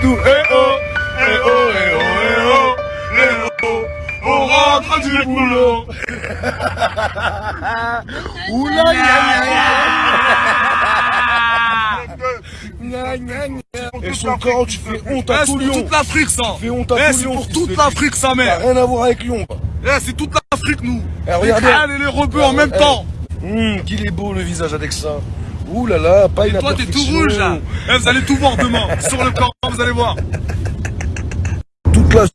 Tout. Eh oh, eh oh, eh oh, eh oh, eh oh. On rentre du boulot. Oula, gna, gna, gna. Et son corps, tu fais honte à Eh, c'est tout pour Lyon. toute l'Afrique, ça. Tu fais honte à Eh, tout c'est Lyon. pour fils toute l'Afrique, sa mère. Rien à voir avec Lyon. Eh, c'est toute l'Afrique, nous. Eh, regardez. Et les rebeux en même Eh, temps. hum, qu'il est beau le visage avec ça. Ouh là là, pas une Toi, t'es tout rouge, là. Eh, vous allez tout voir demain. Sur le vous allez voir. Toute la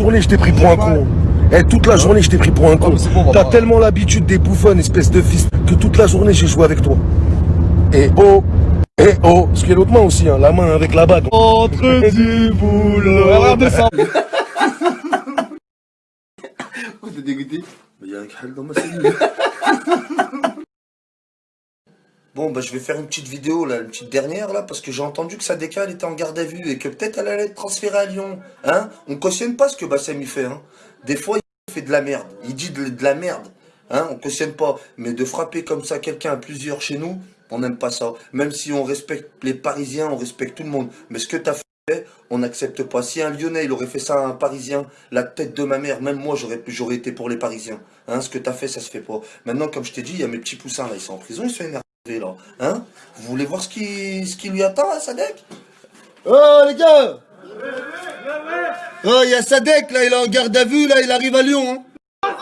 journée, je t'ai pris pour un con. Eh, toute la journée, je t'ai pris pour un con. T'as tellement l'habitude des bouffons, espèce de fils, que toute la journée, j'ai joué avec toi. Et oh, et oh, parce qu'il y a l'autre main aussi, hein, la main avec la bague. Entre du boulot. Regardez ça. Oh, t'es dégoûté Mais y'a un Khal dans ma cellule. Bon, bah, je vais faire une petite vidéo, là, une petite dernière, là, parce que j'ai entendu que Sadeka, était en garde à vue et que peut-être elle allait être transférée à Lyon. Hein On cautionne pas ce que Bassem il fait, hein. Des fois, il fait de la merde. Il dit de, la merde. Hein On cautionne pas. Mais de frapper comme ça quelqu'un à plusieurs chez nous, on n'aime pas ça. Même si on respecte les Parisiens, on respecte tout le monde. Mais ce que t'as fait, on n'accepte pas. Si un Lyonnais, il aurait fait ça à un Parisien, la tête de ma mère, même moi, j'aurais été pour les Parisiens. Hein, ce que t'as fait, ça se fait pas. Maintenant, comme je t'ai dit, il y a mes petits poussins, là, ils sont en prison, ils sont énervés, là. Hein? Vous voulez voir ce qui, ce qui lui attend, à Sadek? Oh, les gars Oh, il y a Sadek, là, il est en garde à vue, là, il arrive à Lyon, hein. Ah,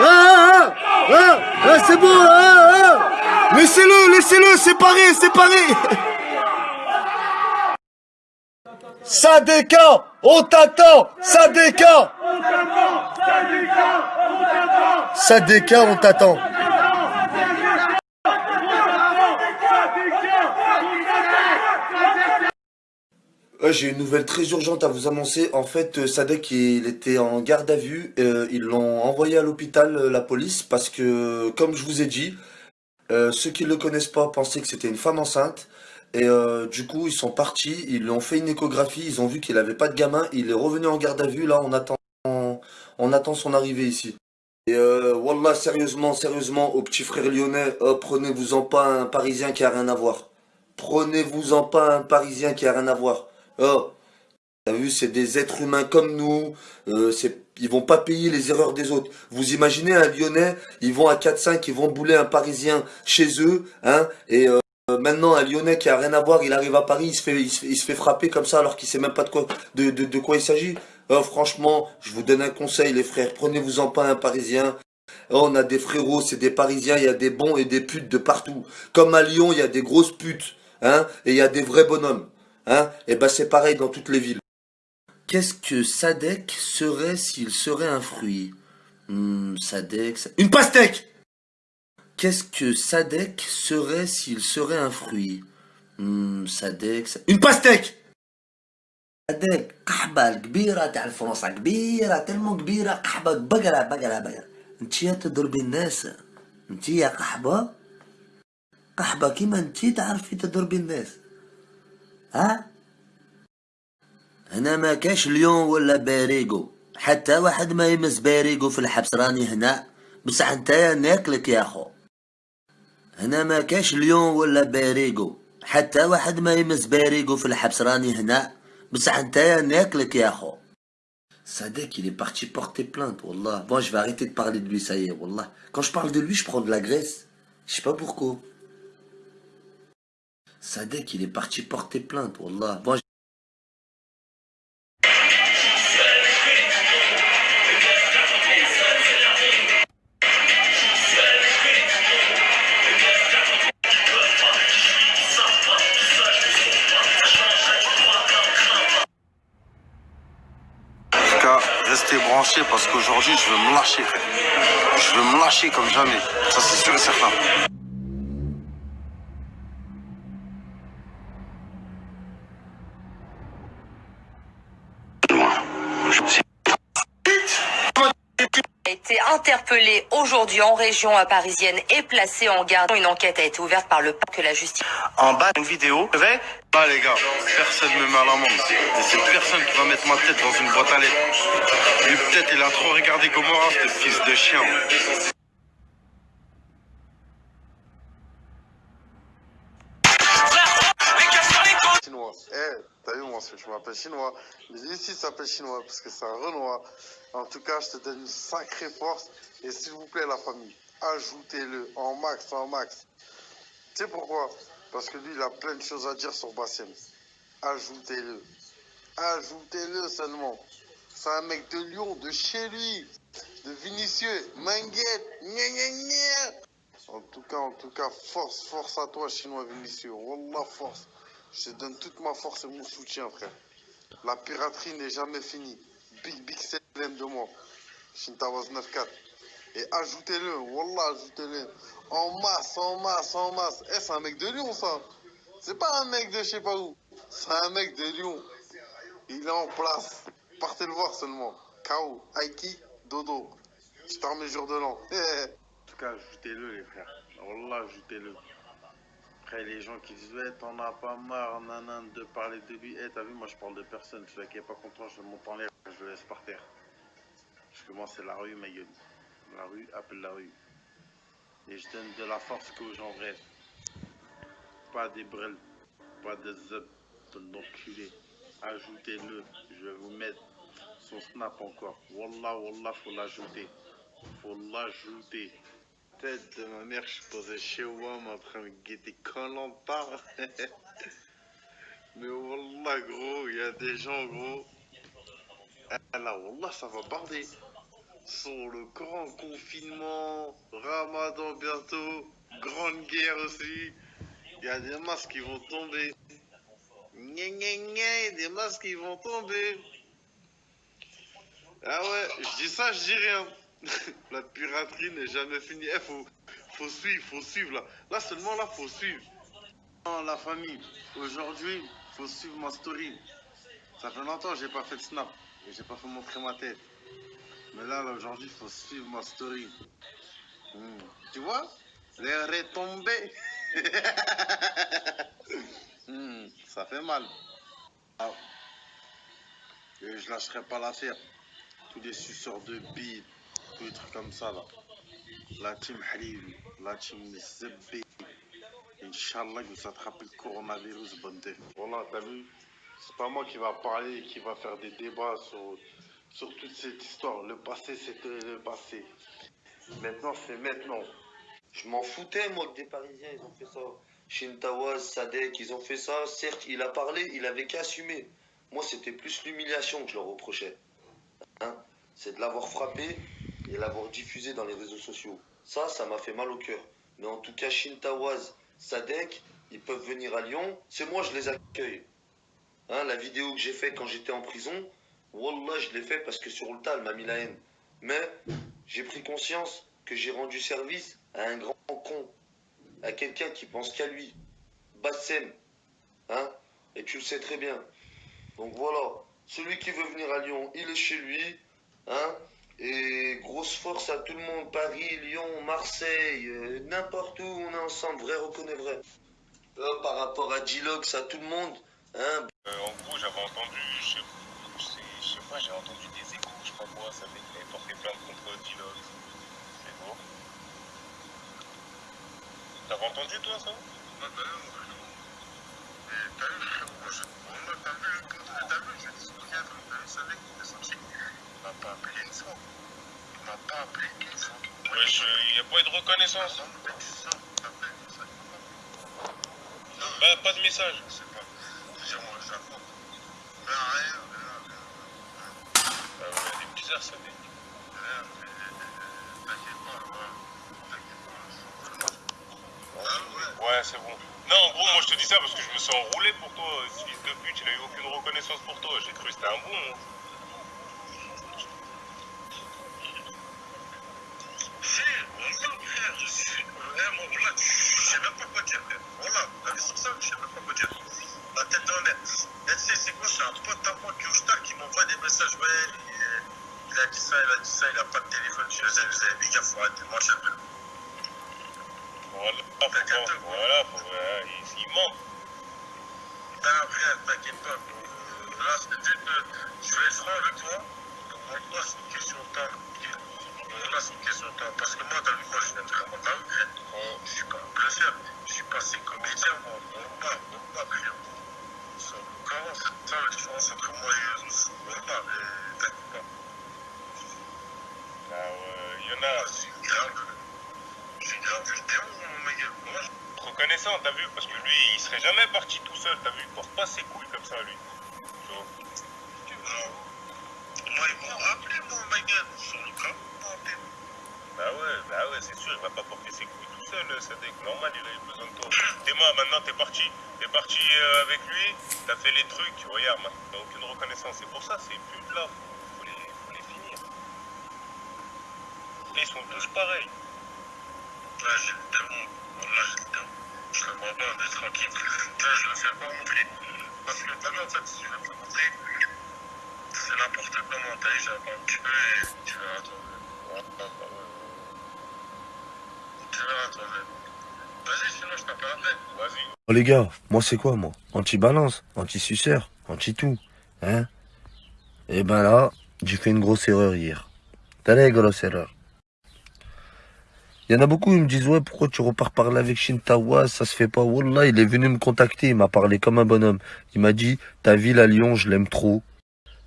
ah, ah, ah, c'est bon, ah, ah. Laissez-le, laissez-le, séparé, séparé. Sadeka, on t'attend, Sadeka. Sadeka, on t'attend. J'ai une nouvelle très urgente à vous annoncer. En fait, euh, Sadek, il était en garde à vue. Euh, ils l'ont envoyé à l'hôpital, euh, la police, parce que, comme je vous ai dit, euh, ceux qui ne le connaissent pas pensaient que c'était une femme enceinte. Et euh, du coup, ils sont partis, ils lui ont fait une échographie, ils ont vu qu'il n'avait pas de gamin. Il est revenu en garde à vue. Là, on attend, on attend son arrivée ici. Et euh, Wallah, sérieusement, sérieusement, aux petits frères lyonnais, euh, prenez-vous-en pas un Parisien qui a rien à voir. Prenez-vous-en pas un Parisien qui a rien à voir. Oh, t'as vu, c'est des êtres humains comme nous. Euh, ils vont pas payer les erreurs des autres. Vous imaginez un Lyonnais, ils vont à 4-5, ils vont bouler un Parisien chez eux, hein, et euh, maintenant un Lyonnais qui a rien à voir, il arrive à Paris, il se fait, frapper comme ça alors qu'il sait même pas de quoi, de, quoi il s'agit. Oh, franchement, je vous donne un conseil, les frères, prenez-vous-en pas un Parisien. Oh, on a des frérots, c'est des Parisiens, il y a des bons et des putes de partout. Comme à Lyon, il y a des grosses putes, hein, et il y a des vrais bonhommes, hein. Et ben c'est pareil dans toutes les villes. Qu'est-ce que Sadek serait s'il serait un fruit? Hmm, une pastèque. Qu'est-ce que Sadek serait s'il serait un fruit? Hmm, Sadek, sa- une pastèque. هذاك قحبة الكبيرة تاع الفرنسا كبيرة تلمو كبيرة قحبة بقرة بقرة بقرة انتيا تضربي الناس انتيا قحبة قحبة كيما انتي تعرفي تضربي الناس ها هنا ما كاش ليون ولا باريغو حتى واحد ما يمس باريغو في الحبس راني هنا بصح انتيا ناكلك يا خو هنا ما كاش ليون ولا باريغو حتى واحد ما يمس باريغو في الحبس راني هنا بصح انتيا ناكلك يا خو Sadek, il est parti porter plainte, Wallah. Bon, je vais arrêter de parler de lui, ça y est, Wallah. Quand je parle de lui, je prends de la graisse. Je sais pas pourquoi. Sadek, il est parti porter plainte, Wallah. Bon, parce qu'aujourd'hui, je veux me lâcher. Je veux me lâcher comme jamais. Ça, c'est sûr et certain. a été interpellé aujourd'hui en région parisienne et placé en garde. Une enquête a été ouverte par le que la justice. En bas, une vidéo. Vais Ah les gars, personne me met à l'amende. Et c'est personne qui va mettre ma tête dans une boîte à lettres. Lui peut-être il a trop regardé Gomorrah, ce fils de chien. Moi, je m'appelle chinois. Mais ici, ça s'appelle chinois parce que c'est un Renoir. En tout cas, je te donne une sacrée force. Et s'il vous plaît, la famille, ajoutez-le en max, en max. Tu sais pourquoi? Parce que lui, il a plein de choses à dire sur Bassem. Ajoutez-le. Ajoutez-le seulement. C'est un mec de Lyon, de chez lui, de Vinicieux, Manguette, gna gna gna. En tout cas, en tout cas, force, force à toi, Chinois Vinicieux. Wallah, force. Je donne toute ma force et mon soutien, frère. La piraterie n'est jamais finie. Big, big CLM de moi. Shintawas 9-4. Et ajoutez-le, Wallah, ajoutez-le. En masse, en masse, en masse. Eh, c'est un mec de Lyon, ça. C'est pas un mec de je sais pas où. C'est un mec de Lyon. Il est en place. Partez le voir seulement. K.O. Aiki, Dodo. Je t'en mes jours de l'an. en tout cas, ajoutez-le, les frères. Wallah, ajoutez-le. Les gens qui disent, ouais, t'en as pas marre, nanan, de parler de lui. Eh, t'as vu, moi, je parle de personne. Celui qui est pas content, je monte en l'air, je le laisse par terre. Parce que moi, c'est la rue, ma gueule. La rue appelle la rue. Et je donne de la force qu'aux gens rêvent. Pas des brels, pas des up, de l'enculé. Ajoutez-le, je vais vous mettre son snap encore. Wallah, wallah, faut l'ajouter. Faut l'ajouter. Tête de ma mère, je suis posé chez WAM en train de guetter Colanta. Mais wallah, gros, il y a des gens, gros. Ah là, wallah, ça va barder sur le grand confinement, Ramadan bientôt, grande guerre aussi. Il y a des masques qui vont tomber. Gna gna gna, des masques qui vont tomber. Ah ouais, je dis ça, je dis rien. la piraterie n'est jamais finie. Il faut, faut suivre, faut suivre là. Là seulement là, faut suivre. Non, la famille, aujourd'hui, faut suivre ma story. Ça fait longtemps que j'ai pas fait de snap. Et j'ai pas fait montrer ma tête. Mais là, là aujourd'hui, faut suivre ma story. Hmm. Tu vois? Les retombées. Hmm, Ça fait mal. Ah. Et je lâcherai pas l'affaire. Tous les suceurs de bide, tous les trucs comme ça là. La team Halil, la team Zebbe. Inch'Allah, vous attrapez le coronavirus, bonne tête. Voilà, t'as vu? C'est pas moi qui va parler, qui va faire des débats sur sur toute cette histoire. Le passé, c'était le passé. Maintenant, c'est maintenant. Je m'en foutais, moi, que des Parisiens, ils ont fait ça. Shintawaz, Sadek, ils ont fait ça. Certes, il a parlé, il avait qu'à assumer. Moi, c'était plus l'humiliation que je leur reprochais. Hein? C'est de l'avoir frappé et l'avoir diffusé dans les réseaux sociaux. Ça, ça m'a fait mal au cœur. Mais en tout cas, Shintawaz, Sadek, ils peuvent venir à Lyon. C'est moi, je les accueille. Hein, la vidéo que j'ai faite quand j'étais en prison, Wallah, je l'ai fait parce que sur le tas, elle m'a mis la haine. Mais j'ai pris conscience que j'ai rendu service à un grand con, à quelqu'un qui pense qu'à lui. Bassem, hein Et tu le sais très bien. Donc voilà, celui qui veut venir à Lyon, il est chez lui, hein Et grosse force à tout le monde, Paris, Lyon, Marseille, euh, n'importe où on est ensemble, vrai reconnaît vrai. Euh, par rapport à Dilox, à tout le monde, hein Euh, en gros, j'avais entendu, je sais, je sais- je sais pas, j'ai entendu des échos, je sais pas quoi, ça fait qu'il avait porté plainte contre Dilox. C'est bon. T'avais entendu toi ça? Bah non. Mais t'as vu, frérot, je... Wallah, t'as vu, t'as vu, dis, regarde, t'as vu, ça mec qui est sorti. Il m'a pas appelé une fois. Il m'a pas appelé une fois. Il y a pas eu de reconnaissance. C'est ça, ça. Bah, pas de message. Je sais pas. Dire, moi, j'attends. Mais rien, rien, rien. Ah ouais, des bizarres ça, mec. Ouais. C'est bon. Non, en gros, moi je te dis ça parce que je me sens enroulé pour toi. Fils de pute, il a eu aucune reconnaissance pour toi. J'ai cru que c'était un bon. Eh, moi, voilà, je sais même pas quoi dire. Voilà, la vie comme ça, je sais même pas quoi dire. La tête dans l'air. Et tu sais, c'est quoi C'est un pote à moi, Kyushtar, qui m'envoie des messages. Ouais, il, a dit ça, il a dit ça, il a pas de téléphone. Je sais, vous avez mis gaffe, faut arrêter de marcher après. Voilà, voilà, faut, euh, il, il manque. Ben après, t'inquiète pas. Là, c'est juste, euh, je vais être franc avec toi. Pour moi, c'est une question de temps. Là, c'est une question de temps. Parce que moi, dans le moi, je viens de grec. Je suis pas un bluffeur. Je suis passé comédien, moi. Pas, bon, pas, client. C'est vraiment c'est ça la différence entre moi et eux. Bon, pas, mais t'inquiète pas. Bah, il y en a. C'est grave. J'ai grave le démon, mon mec. Moi, je Reconnaissant, t'as vu Parce que lui, il serait jamais parti tout seul, t'as vu Il porte pas ses couilles comme ça, lui. Tu vois Moi, ils m'ont rappelé, mon mec, sur le camp. Bah ouais, bah ouais, c'est sûr, il va pas porter ses couilles tout seul, Sadek. Normal, il a eu besoin de toi. T'es moi, maintenant t'es parti. T'es parti euh, avec lui, t'as fait les trucs, regarde, maintenant, t'as aucune reconnaissance. C'est pour ça, ces putes là, faut, les, faut les finir. Et ils sont tous pareils. Là, j'ai le démon. Là, j'ai le démon. Je le vois pas, mais tranquille. Là, je le fais pas montrer. Parce que t'as vu, en fait, si je le montrer, c'est n'importe comment. T'as vu, j'attends un peu tu. Oh les gars, moi c'est quoi moi? Anti-balance, anti-suceur, anti-tout. Hein? Et ben là, j'ai fait une grosse erreur hier. T'as la grosse erreur. Il y en a beaucoup, ils me disent ouais pourquoi tu repars parler avec Shintawa, ça se fait pas. Wallah, il est venu me contacter, il m'a parlé comme un bonhomme. Il m'a dit ta ville à Lyon, je l'aime trop.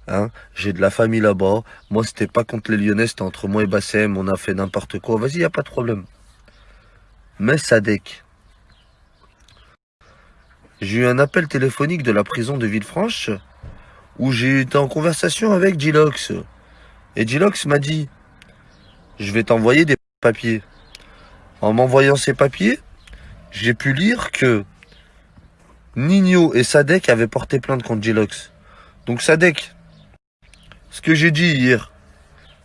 Hein, j'ai de la famille là-bas. Moi, c'était pas contre les Lyonnais, c'était entre moi et Bassem. On a fait n'importe quoi. Vas-y, y a pas de problème. Mais Sadek, j'ai eu un appel téléphonique de la prison de Villefranche où j'ai été en conversation avec Gilox. Et Gilox m'a dit, je vais t'envoyer des papiers. En m'envoyant ces papiers, j'ai pu lire que Nino et Sadek avaient porté plainte contre Gilox. Donc Sadek, ce que j'ai dit hier,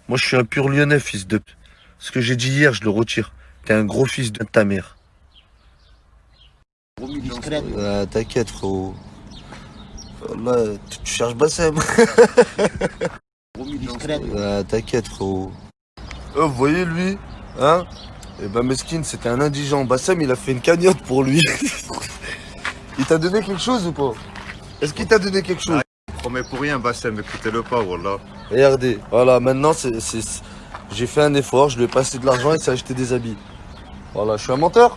moi je suis un pur lyonnais, fils de... p- Ce que j'ai dit hier, je le retire. T'es un gros fils de ta mère. Ah, T'inquiète, frérot. Là, tu, tu cherches Bassem. Ah, T'inquiète, frérot. Oh, vous voyez, lui, hein? Eh ben, Meskin, c'était un indigent. Bassem, il a fait une cagnotte pour lui. il t'a donné quelque chose ou pas? Est-ce qu'il t'a donné quelque chose? Promets pour rien, Bassem, écoutez-le pas, Wallah. Regardez, voilà, maintenant, c'est, j'ai fait un effort, je lui ai passé de l'argent et s'est acheté des habits. Voilà, je suis un menteur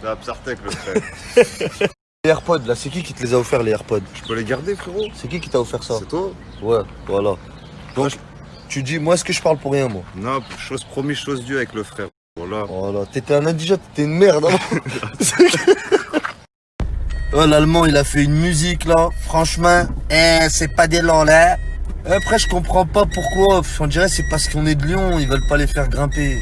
C'est Absartek, le frère. Les AirPods, là, c'est qui qui te les a offerts, les AirPods? Je peux les garder, frérot C'est qui qui t'a offert ça? C'est toi Ouais, voilà. Donc, tu dis, moi, est-ce que je parle pour rien, moi? Non, chose promise, chose due avec le frère. Voilà. Voilà, t'étais un indigent, t'étais une merde. hein. oh, l'allemand, il a fait une musique, là. Franchement, eh, c'est pas des langues, là. Après, je comprends pas pourquoi. On dirait c'est parce qu'on est de Lyon, ils veulent pas les faire grimper.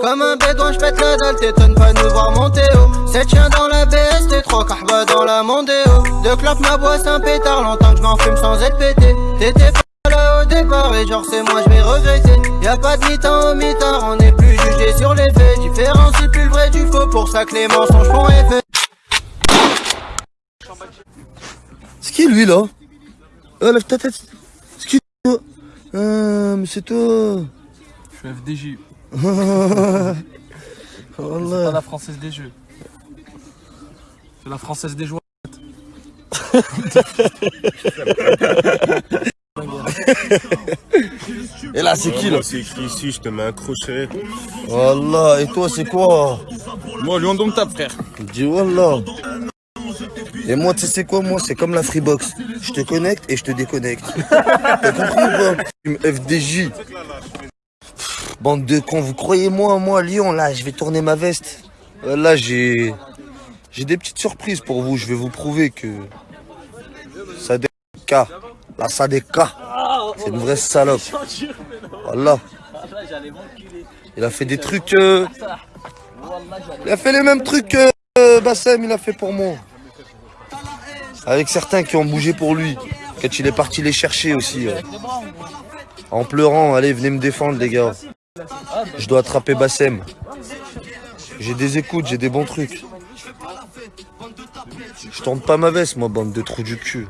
Comme un bédouin, j'pète la dalle, t'étonnes pas nous voir monter haut. Sept chiens dans la BST, trois kahba dans la Mondeo. Deux clopes, ma boisse, un pétard, longtemps que j'm'en fume sans être pété. T'étais pas là au départ, et genre c'est moi, j'vais regretter. Y'a pas de mi-temps au mi-tard, on est plus jugé sur les faits. Différencie plus le vrai du faux, pour ça que les mensonges font effet. C'est qui lui là? Oh, lève ta tête. C'est qui toi? Ah, mais c'est toi. Je suis FDJ. Oh C'est pas la française des jeux. C'est la française des joies. Et là, c'est qui là? C'est écrit ici, je te mets un crochet? Wallah, et toi, c'est quoi? Moi, lui, on donc ta frère. Dis Wallah. Et moi, tu sais quoi, moi, c'est comme la Freebox. Je te connecte et je te déconnecte. T'as compris ou pas FDJ. Bande de cons, vous croyez moi, moi, Lyon, là, je vais tourner ma veste. Euh, Là, j'ai... J'ai des petites surprises pour vous. Je vais vous prouver que... Sadeka, la Sadeka, c'est une vraie salope. Voilà. Il a fait des trucs... euh, Il a fait les mêmes trucs que euh, Bassem, il a fait pour moi. Avec certains qui ont bougé pour lui. Quand il est parti les chercher aussi. euh. En pleurant, allez, venez me défendre, les gars. Je dois attraper Bassem. J'ai des écoutes, j'ai des bons trucs. Je tourne pas ma veste, moi, bande de trous du cul.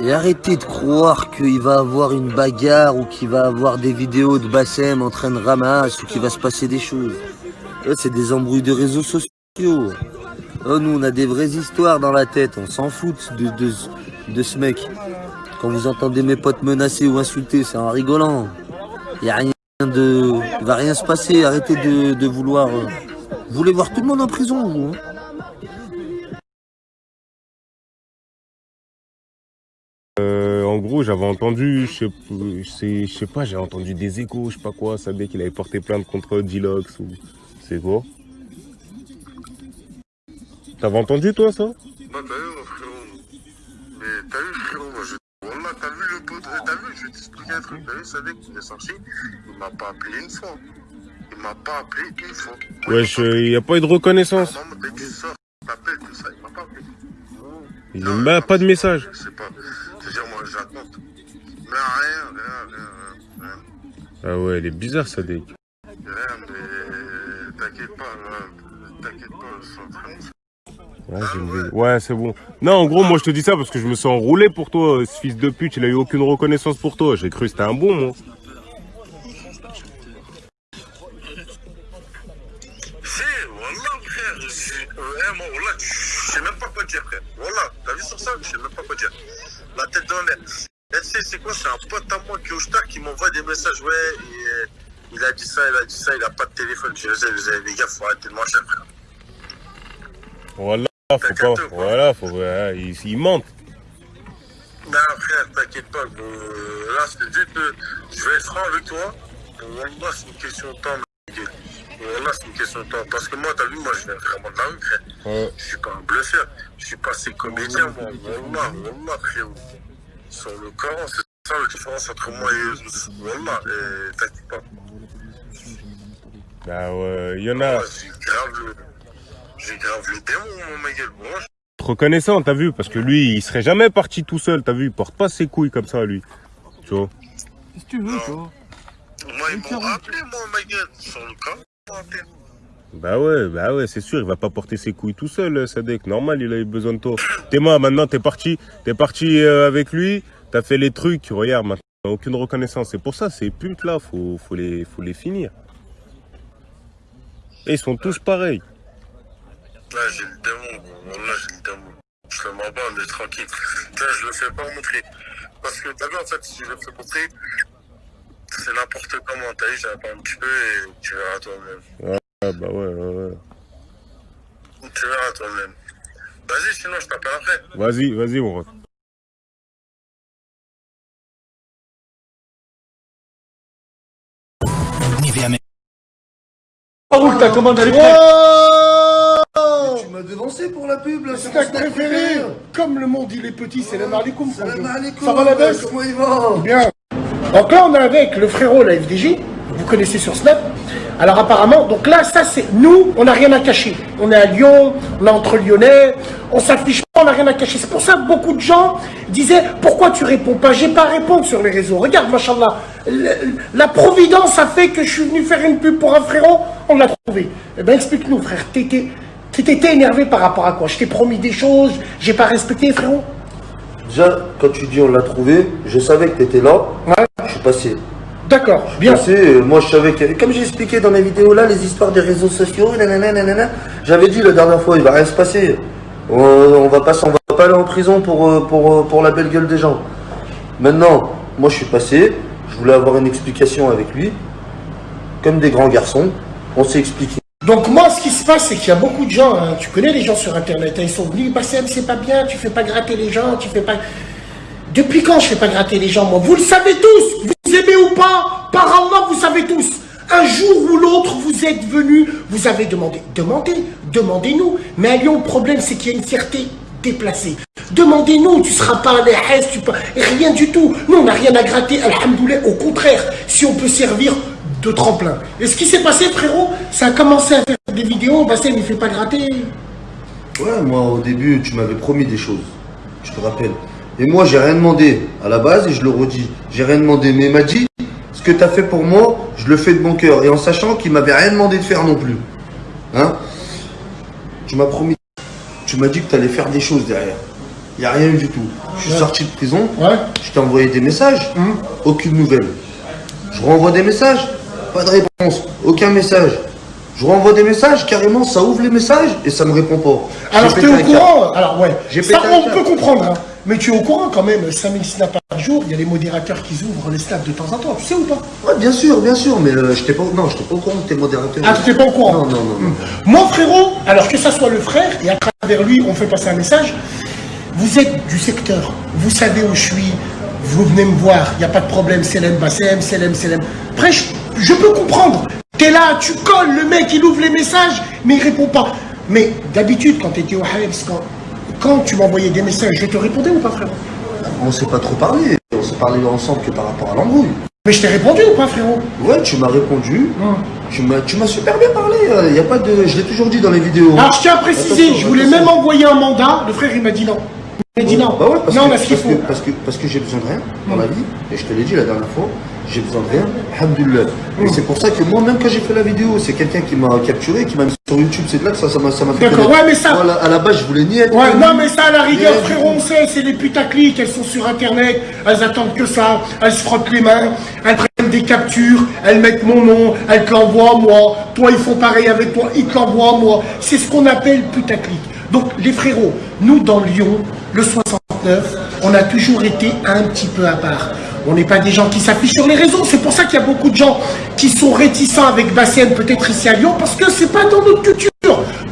Et arrêtez de croire qu'il va avoir une bagarre ou qu'il va avoir des vidéos de Bassem en train de ramasser ou qu'il va se passer des choses. C'est des embrouilles de réseaux sociaux. Oh, nous, on a des vraies histoires dans la tête. On s'en fout de, de, ce mec. Quand vous entendez mes potes menacés ou insultés, c'est en rigolant. Il a rien de... Il va rien se passer. Arrêtez de, de vouloir... euh, Vous voulez voir tout le monde en prison, vous hein? Euh, en gros, j'avais entendu, je sais, je sais- pas, j'ai entendu des échos, je sais pas quoi, ça dès qu'il avait porté plainte contre Dilox ou c'est quoi? T'avais entendu toi ça? Bah, t'as vu, mon frérot. Mais t'as vu, frérot, moi, je. Wallah, t'as vu le pote. T'as vu, je vais t'expliquer un truc. T'as vu, Sadek, il est sorti. Il m'a pas appelé une fois. Il m'a pas appelé une fois. Wesh, euh, y a pas eu de reconnaissance. Maman, dès que tu sors, t'appelles tout ça. Il m'a pas appelé. Il n'y a pas de message. Je sais pas. C'est-à-dire, moi, j'attends. Mais rien, rien, rien, rien. Ah ouais, il est bizarre ça dès. Rien, mais. T'inquiète pas, là. T'inquiète pas, je suis en train de. Ouais, une c'est bon. Non, en gros, moi je te dis ça parce que je me sens enroulé pour toi, ce fils de pute, il a eu aucune reconnaissance pour toi. J'ai cru que c'était un bon, moi. Frère, je sais même pas quoi dire, frère. Wallah, t'as vu sur ça? Je sais même pas quoi dire. La tête dans l'air. Sais, c'est quoi? C'est un pote à moi qui est au Star qui m'envoie des messages. Ouais, et, euh, il a dit ça, il a dit ça, il a pas de téléphone. Je disais, vous avez les gars, faut arrêter de mentir, frère. Voilà, faut pas. Voilà, faut. il, il mente. Non, frère, t'inquiète pas. euh, là, c'est juste. euh, je vais être franc avec toi. Wallah, c'est une question de temps, mec. Wallah, c'est une question de temps. Parce que moi, t'as vu, moi, je viens vraiment de la rue, frère. Ouais. Je suis pas un bluffeur. Je suis passé comédien, moi. Wallah, Wallah, frérot. Sur le Coran, c'est ça la différence entre moi et eux. Wallah, et t'inquiète pas. Bah ouais, il y en a. Grave. J'ai grave le démon, mon Miguel. Moi, je- Reconnaissant, t'as vu Parce que lui, il serait jamais parti tout seul, t'as vu Il porte pas ses couilles comme ça, lui. Tu vois Qu'est-ce que tu veux, toi Moi, ils m'ont rappelé, moi, Miguel. Sur le Coran, ils m'ont rappelé. Bah ouais, bah ouais, c'est sûr, il va pas porter ses couilles tout seul, Sadek. Normal, il a eu besoin de toi. T'es moi, maintenant, t'es parti, t'es parti euh, avec lui, t'as fait les trucs, regarde, maintenant, aucune reconnaissance. C'est pour ça, ces putes là, faut, faut les, faut les finir. Et ils sont tous pareils. Là, j'ai le démon, gros. Là, j'ai le démon. Je fais ma bande, on est tranquille. Là, je le fais pas montrer. Parce que, t'as vu, en fait, si je le fais montrer, c'est n'importe comment. T'as vu, j'attends un petit peu et tu verras toi-même. Ah bah ouais, ouais, ouais. Tu verras toi-même. Vas-y, sinon, je t'appelle après. Vas-y, vas-y, mon ref. Raoul, ta commande elle est prête. Tu m'as devancé pour la pub, là, C'est ta préférée Comme le monde il est petit, c'est la. Salam alaikum. Ça va la baisse Comment il va Bien. Donc là on est avec le frérot, la FDJ, vous connaissez sur Snap. Alors apparemment, donc là ça c'est nous, on n'a rien à cacher. On est à Lyon, on est entre Lyonnais, on s'affiche pas, on n'a rien à cacher. C'est pour ça que beaucoup de gens disaient pourquoi tu réponds pas? J'ai pas à répondre sur les réseaux. Regarde, machallah, la providence a fait que je suis venu faire une pub pour un frérot, on l'a trouvé. Eh ben explique-nous frère, t'étais t'étais énervé par rapport à quoi? Je t'ai promis des choses, j'ai pas respecté frérot Déjà, quand tu dis on l'a trouvé, je savais que t'étais là. Je suis passé. D'accord, bien. Passé, euh, moi je savais que, comme j'ai expliqué dans mes vidéos là, les histoires des réseaux sociaux, nanana, nanana, j'avais dit la dernière fois, il va rien se passer. On, on va pas, on va pas aller en prison pour, euh, pour, euh, pour la belle gueule des gens. Maintenant, moi je suis passé, je voulais avoir une explication avec lui. Comme des grands garçons, on s'est expliqué. Donc moi, ce qui se passe, c'est qu'il y a beaucoup de gens, hein, tu connais les gens sur Internet, hein, ils sont venus, Bassem, c'est pas bien, tu fais pas gratter les gens, tu fais pas... Depuis quand je fais pas gratter les gens, moi? Vous le savez tous, vous aimez ou pas, par Allah, vous savez tous. Un jour ou l'autre, vous êtes venus, vous avez demandé. Demandez, demandez-nous. Mais à Lyon, le problème, c'est qu'il y a une fierté déplacée. Demandez-nous, tu seras pas à l'ERS, tu peux... Rien du tout. Nous, on n'a rien à gratter, alhamdoulilah. Au contraire, si on peut servir de tremplin. Et ce qui s'est passé, frérot, ça a commencé à faire des vidéos, Bassem, il fait pas gratter. Ouais, moi au début, tu m'avais promis des choses. Je te rappelle. Et moi, j'ai rien demandé à la base et je le redis. J'ai rien demandé. Mais il m'a dit, ce que tu as fait pour moi, je le fais de bon cœur. Et en sachant qu'il m'avait rien demandé de faire non plus. Hein? Tu m'as promis. Tu m'as dit que tu allais faire des choses derrière. Il n'y a rien eu du tout. Je suis Ouais. sorti de prison. Je t'ai envoyé des messages. Aucune nouvelle. Je renvoie des messages. Pas de réponse. Aucun message. Je renvoie des messages, carrément, ça ouvre les messages et ça me répond pas. Alors, t'es pété au courant Alors, ouais. Ça, on peut comprendre, hein. Mais tu es au courant quand même, 5000 snaps par jour, il y a les modérateurs qui ouvrent les snaps de temps en temps, tu sais ou pas? Ouais, bien sûr, bien sûr, mais euh, j'étais pas, non, j'étais pas au courant que t'es modérateur. Ah, tu n'es pas au courant? Non, non, non. non. Moi, frérot, alors que ça soit le frère, et à travers lui, on fait passer un message, vous êtes du secteur, vous savez où je suis, vous venez me voir, il n'y a pas de problème, Selem, Bassem, Selem, Selem. Après, je, je peux comprendre. T'es là, tu colles, le mec, il ouvre les messages, mais il répond pas. Mais d'habitude, quand tu étais au Hives, quand, quand tu m'envoyais des messages, je te répondais ou pas, frérot? On s'est pas trop parlé, on s'est parlé ensemble que par rapport à l'embrouille. Mais je t'ai répondu ou pas, frérot? Ouais, tu m'as répondu, tu m'as tu m'as super bien parlé, il y a pas de... Je l'ai toujours dit dans les vidéos. Alors, je tiens à préciser, je voulais même envoyer un mandat, le frère, il m'a dit non. Il dit non. Bah ouais, parce non, que, on a ce qu'il parce faut. que, parce que, parce que j'ai besoin de rien dans la vie, et je te l'ai dit la dernière fois, j'ai besoin de rien, alhamdoulilah. Et c'est pour ça que moi, même quand j'ai fait la vidéo, c'est quelqu'un qui m'a capturé, qui m'a mis sur YouTube, c'est de là que ça ça m'a ça fait D'accord, ouais, mais ça- Moi, à la base, je voulais ni être... Ouais, non, mais ça, à la rigueur, frérot, on sait, c'est les putaclics, elles sont sur Internet, elles attendent que ça, elles se frottent les mains, elles prennent des captures, elles mettent mon nom, elles te l'envoient à moi, toi, ils font pareil avec toi, ils te l'envoient à moi. C'est ce qu'on appelle putaclic. Donc, les frérots, nous, dans Lyon, le 69, on a toujours été un petit peu à part. On n'est pas des gens qui s'affichent sur les réseaux. C'est pour ça qu'il y a beaucoup de gens qui sont réticents avec Bassem, peut-être ici à Lyon, parce que c'est pas dans notre culture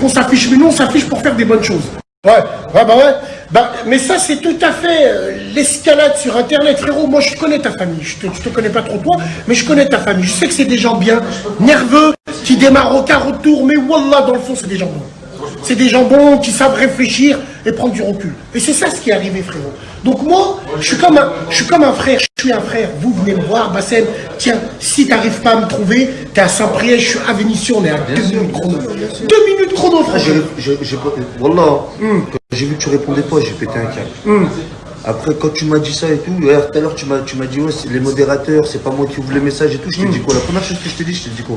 qu'on s'affiche. Mais nous, on s'affiche pour faire des bonnes choses. Ouais, ouais, bah ouais. Bah, mais ça, c'est tout à fait euh, l'escalade sur Internet. Frérot, moi, je connais ta famille. Je te, je te connais pas trop toi, mais je connais ta famille. Je sais que c'est des gens bien, nerveux, qui démarrent au quart retour, mais Wallah, dans le fond, c'est des gens bons. C'est des gens bons qui savent réfléchir et prendre du recul. Et c'est ça ce qui est arrivé, frérot. Donc moi, je suis comme un, je suis comme un frère, je suis un frère. Vous venez me voir, Bassem, tiens, si t'arrives pas à me trouver, t'es à Saint-Priest, je suis à Vénissieux, on est à deux minutes chrono. Deux minutes chrono, frère. pas- Wallah, quand j'ai vu que tu répondais pas, j'ai pété un câble. Hum. Après, quand tu m'as dit ça et tout, tout à l'heure, tu m'as dit, ouais, c'est les modérateurs, c'est pas moi qui ouvre les messages et tout. Je t'ai dit quoi? La première chose que je t'ai dit, je t'ai dit quoi?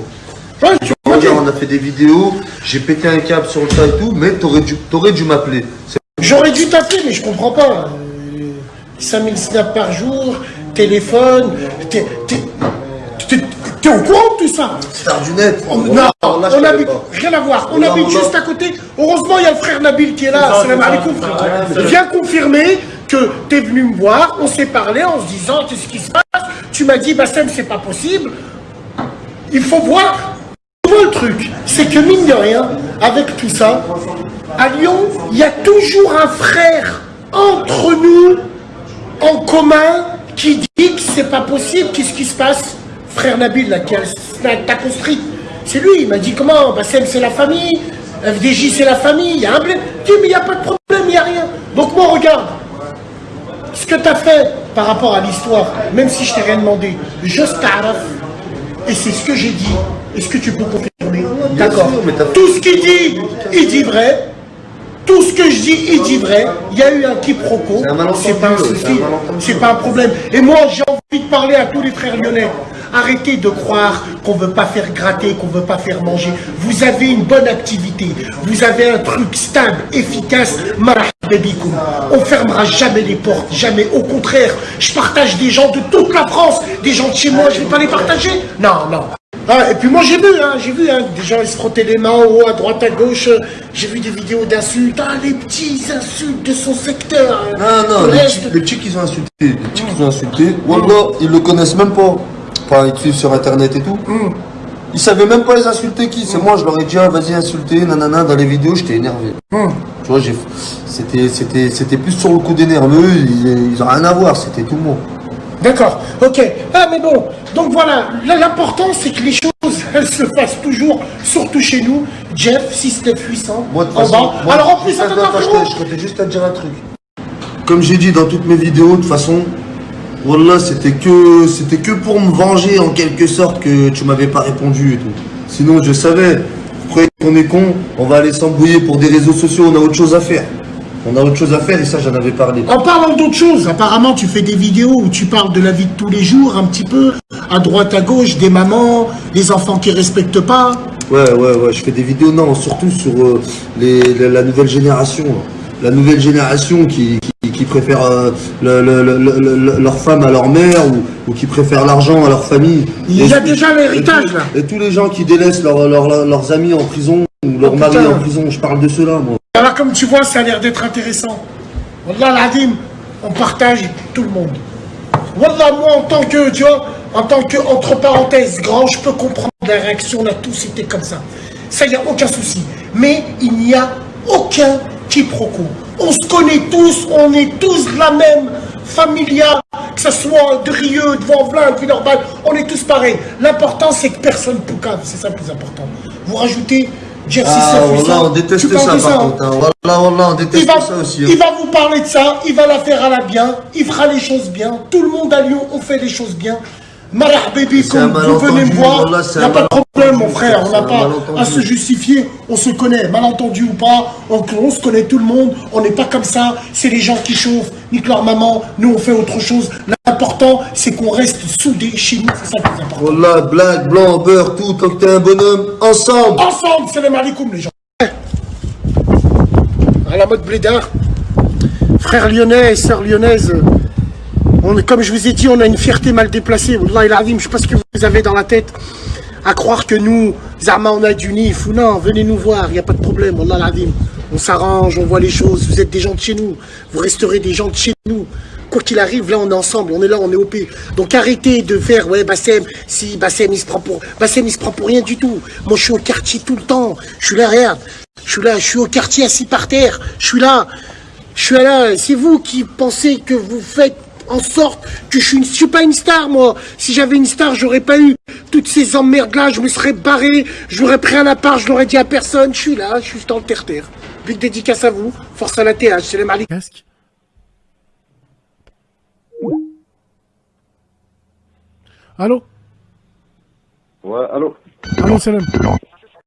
Ouais, tu dire, on a fait des vidéos, j'ai pété un câble sur le tas et tout, mais t'aurais dû, t'aurais dû m'appeler. C'est- J'aurais dû t'appeler, mais je comprends pas. Euh, 5000 snaps par jour, téléphone, t'es au courant de tout ça? Star du net. On- Wallah, Non, on habite, pas. rien à voir. On habite juste à côté. Heureusement, il y a le frère Nabil qui est là. C'est ça, Salam c'est alaikum, frère. Vient confirmer que t'es venu me voir, on s'est parlé en se disant qu'est-ce qui se passe? Tu m'as dit, Bassem, c'est pas possible. Il faut voir. Le truc, c'est que mine de rien, avec tout ça, à Lyon, il y a toujours un frère entre nous, en commun, qui dit que c'est pas possible. Qu'est-ce qui se passe? Frère Nabil, là, qui a le Taco Street, c'est lui, il m'a dit comment? Bassem, c'est la famille, FDJ, c'est la famille, il y a un blé. Mais il n'y a pas de problème, il n'y a rien. Donc moi, regarde, ce que tu as fait par rapport à l'histoire, même si je t'ai rien demandé, juste t'arraf, et c'est ce que j'ai dit. Est-ce que tu peux confirmer D'accord. Tout ce qu'il dit, il dit vrai. Tout ce que je dis, il dit vrai. Il y a eu un quiproquo. C'est pas un souci. C'est pas un problème. Et moi, j'ai envie de parler à tous les frères lyonnais. Arrêtez de croire qu'on veut pas faire gratter, qu'on veut pas faire manger. Vous avez une bonne activité. Vous avez un truc stable, efficace. On fermera jamais les portes, jamais. Au contraire, je partage des gens de toute la France, des gens de chez moi. Je vais pas les partager. Non, non. Ah, et puis moi j'ai vu, hein, j'ai vu, hein, des gens ils se frottaient les mains en haut, à droite, à gauche. J'ai vu des vidéos d'insultes. Ah, les petits insultes de son secteur. Non, non, Le les petits, les petits qu'ils ont insulté, les petits qu'ils ont insulté, Wallah, ils le connaissent même pas. Enfin, ils te suivent sur internet et tout. Ils savaient même pas les insulter qui. C'est moi, je leur ai dit, ah, vas-y, insulter, nanana, dans les vidéos, j'étais énervé. Tu vois, j'ai, c'était, c'était, c'était plus sur le coup des nerveux, ils, ils ont rien à voir, c'était tout moi. D'accord, ok. Ah mais bon, donc voilà, là, l'important c'est que les choses, elles se fassent toujours, surtout chez nous. Jeff, 69800, Moi, de en façon, bas. moi, Alors en plus, attends, attends, je je comptais juste à te dire un truc. Comme j'ai dit dans toutes mes vidéos, de toute façon, Wallah, c'était que, c'était que pour me venger en quelque sorte que tu m'avais pas répondu et tout. Sinon, je savais, vous croyez qu'on est con, on va aller s'embrouiller pour des réseaux sociaux, on a autre chose à faire. On a autre chose à faire et ça, j'en avais parlé. En parlant d'autre chose, apparemment tu fais des vidéos où tu parles de la vie de tous les jours, un petit peu, à droite, à gauche, des mamans, les enfants qui respectent pas. Ouais, ouais, ouais, je fais des vidéos, non, surtout sur euh, les, la, la nouvelle génération. là. La nouvelle génération qui, qui, qui préfère euh, le- le- le- le- le- leur femme à leur mère ou, ou qui préfèrent l'argent à leur famille. Il y a Et- déjà l'héritage, là. Et tous les gens qui délaissent leur- leur- leur- leurs amis en prison ou leur Oh, putain. en prison, je parle de cela moi. Alors comme tu vois, ça a l'air d'être intéressant. Wallah l'adim, on partage tout le monde. Wallah, moi en tant que, tu vois, en tant que, entre parenthèses, grand, je peux comprendre la réaction, on a tous été comme ça. Ça, il n'y a aucun souci. Mais il n'y a aucun quiproquo. On se connaît tous, on est tous la même familia, que ce soit de Rieux, de Vanvelin, de Villeurbanne, on est tous pareils. L'important, c'est que personne poucave, c'est ça le plus important. Vous rajoutez Jersey Ah, Surf, voilà, on déteste ça de par hein. contre. hein. Voilà, voilà, on déteste va, ça aussi. hein. il va vous parler de ça, il va la faire à la bien, il fera les choses bien. Tout le monde à Lyon, on fait les choses bien. Marah baby, C'est un comme vous venez me voir, il n'y a pas de problème mon frère, on n'a pas à se justifier, on se connaît, malentendu ou pas, on, on se connaît tout le monde, on n'est pas comme ça, c'est les gens qui chauffent, nique leur maman, nous on fait autre chose. L'important c'est qu'on reste soudés chez nous, c'est ça le plus important. Voilà, blague, blanc, beurre, tout, tant que t'es un bonhomme, ensemble. Ensemble, c'est les malikoum les gens. À la mode blédard. Frères lyonnais et sœurs lyonnaises, comme je vous ai dit, on a une fierté mal déplacée. Azim, je sais pas ce que vous avez dans la tête à croire que nous, Zarma, on a du nif ou non, venez nous voir, il n'y a pas de problème. On s'arrange, on voit les choses, vous êtes des gens de chez nous, vous resterez des gens de chez nous. Quoi qu'il arrive, là on est ensemble, on est là, on est OP. Donc arrêtez de faire, ouais, Bassem, si Bassem il se prend pour. Bassem il se prend pour rien du tout. Moi je suis au quartier tout le temps. Je suis là, regarde. Je suis là, je suis au quartier assis par terre. Je suis là. Je suis là. C'est vous qui pensez que vous faites en sorte que je suis, une, je suis pas une star, moi. Si j'avais une star, j'aurais pas eu toutes ces emmerdes-là. Je me serais barré. J'aurais pris un appart, je l'aurais dit à personne. Je suis là, je suis dans le terre-terre. Big dédicace à vous. Force à la TH. C'est les Malik. Allô? Ouais, allô? Allô, Salam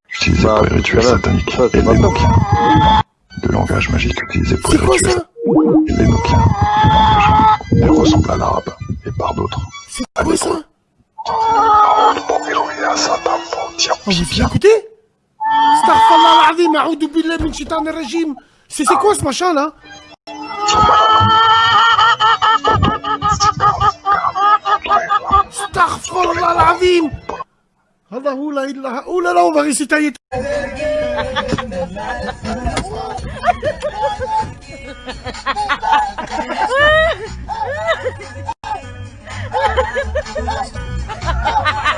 Utilisé pour les rituels sataniques et les Nokiens. Le langage magique utilisé pour les rituels les Nokiens. Le langage. Elle ressemble à l'arabe et par d'autres. C'est quoi ça Oh, vous avez écouté Astaghfirullah al-azim, a'udhu billahi min shaitanir rajim. C'est c'est quoi ce machin là? Astaghfirullah al-azim. Allah la ilaha. Oh là là, on va réciter. Ha ha ha!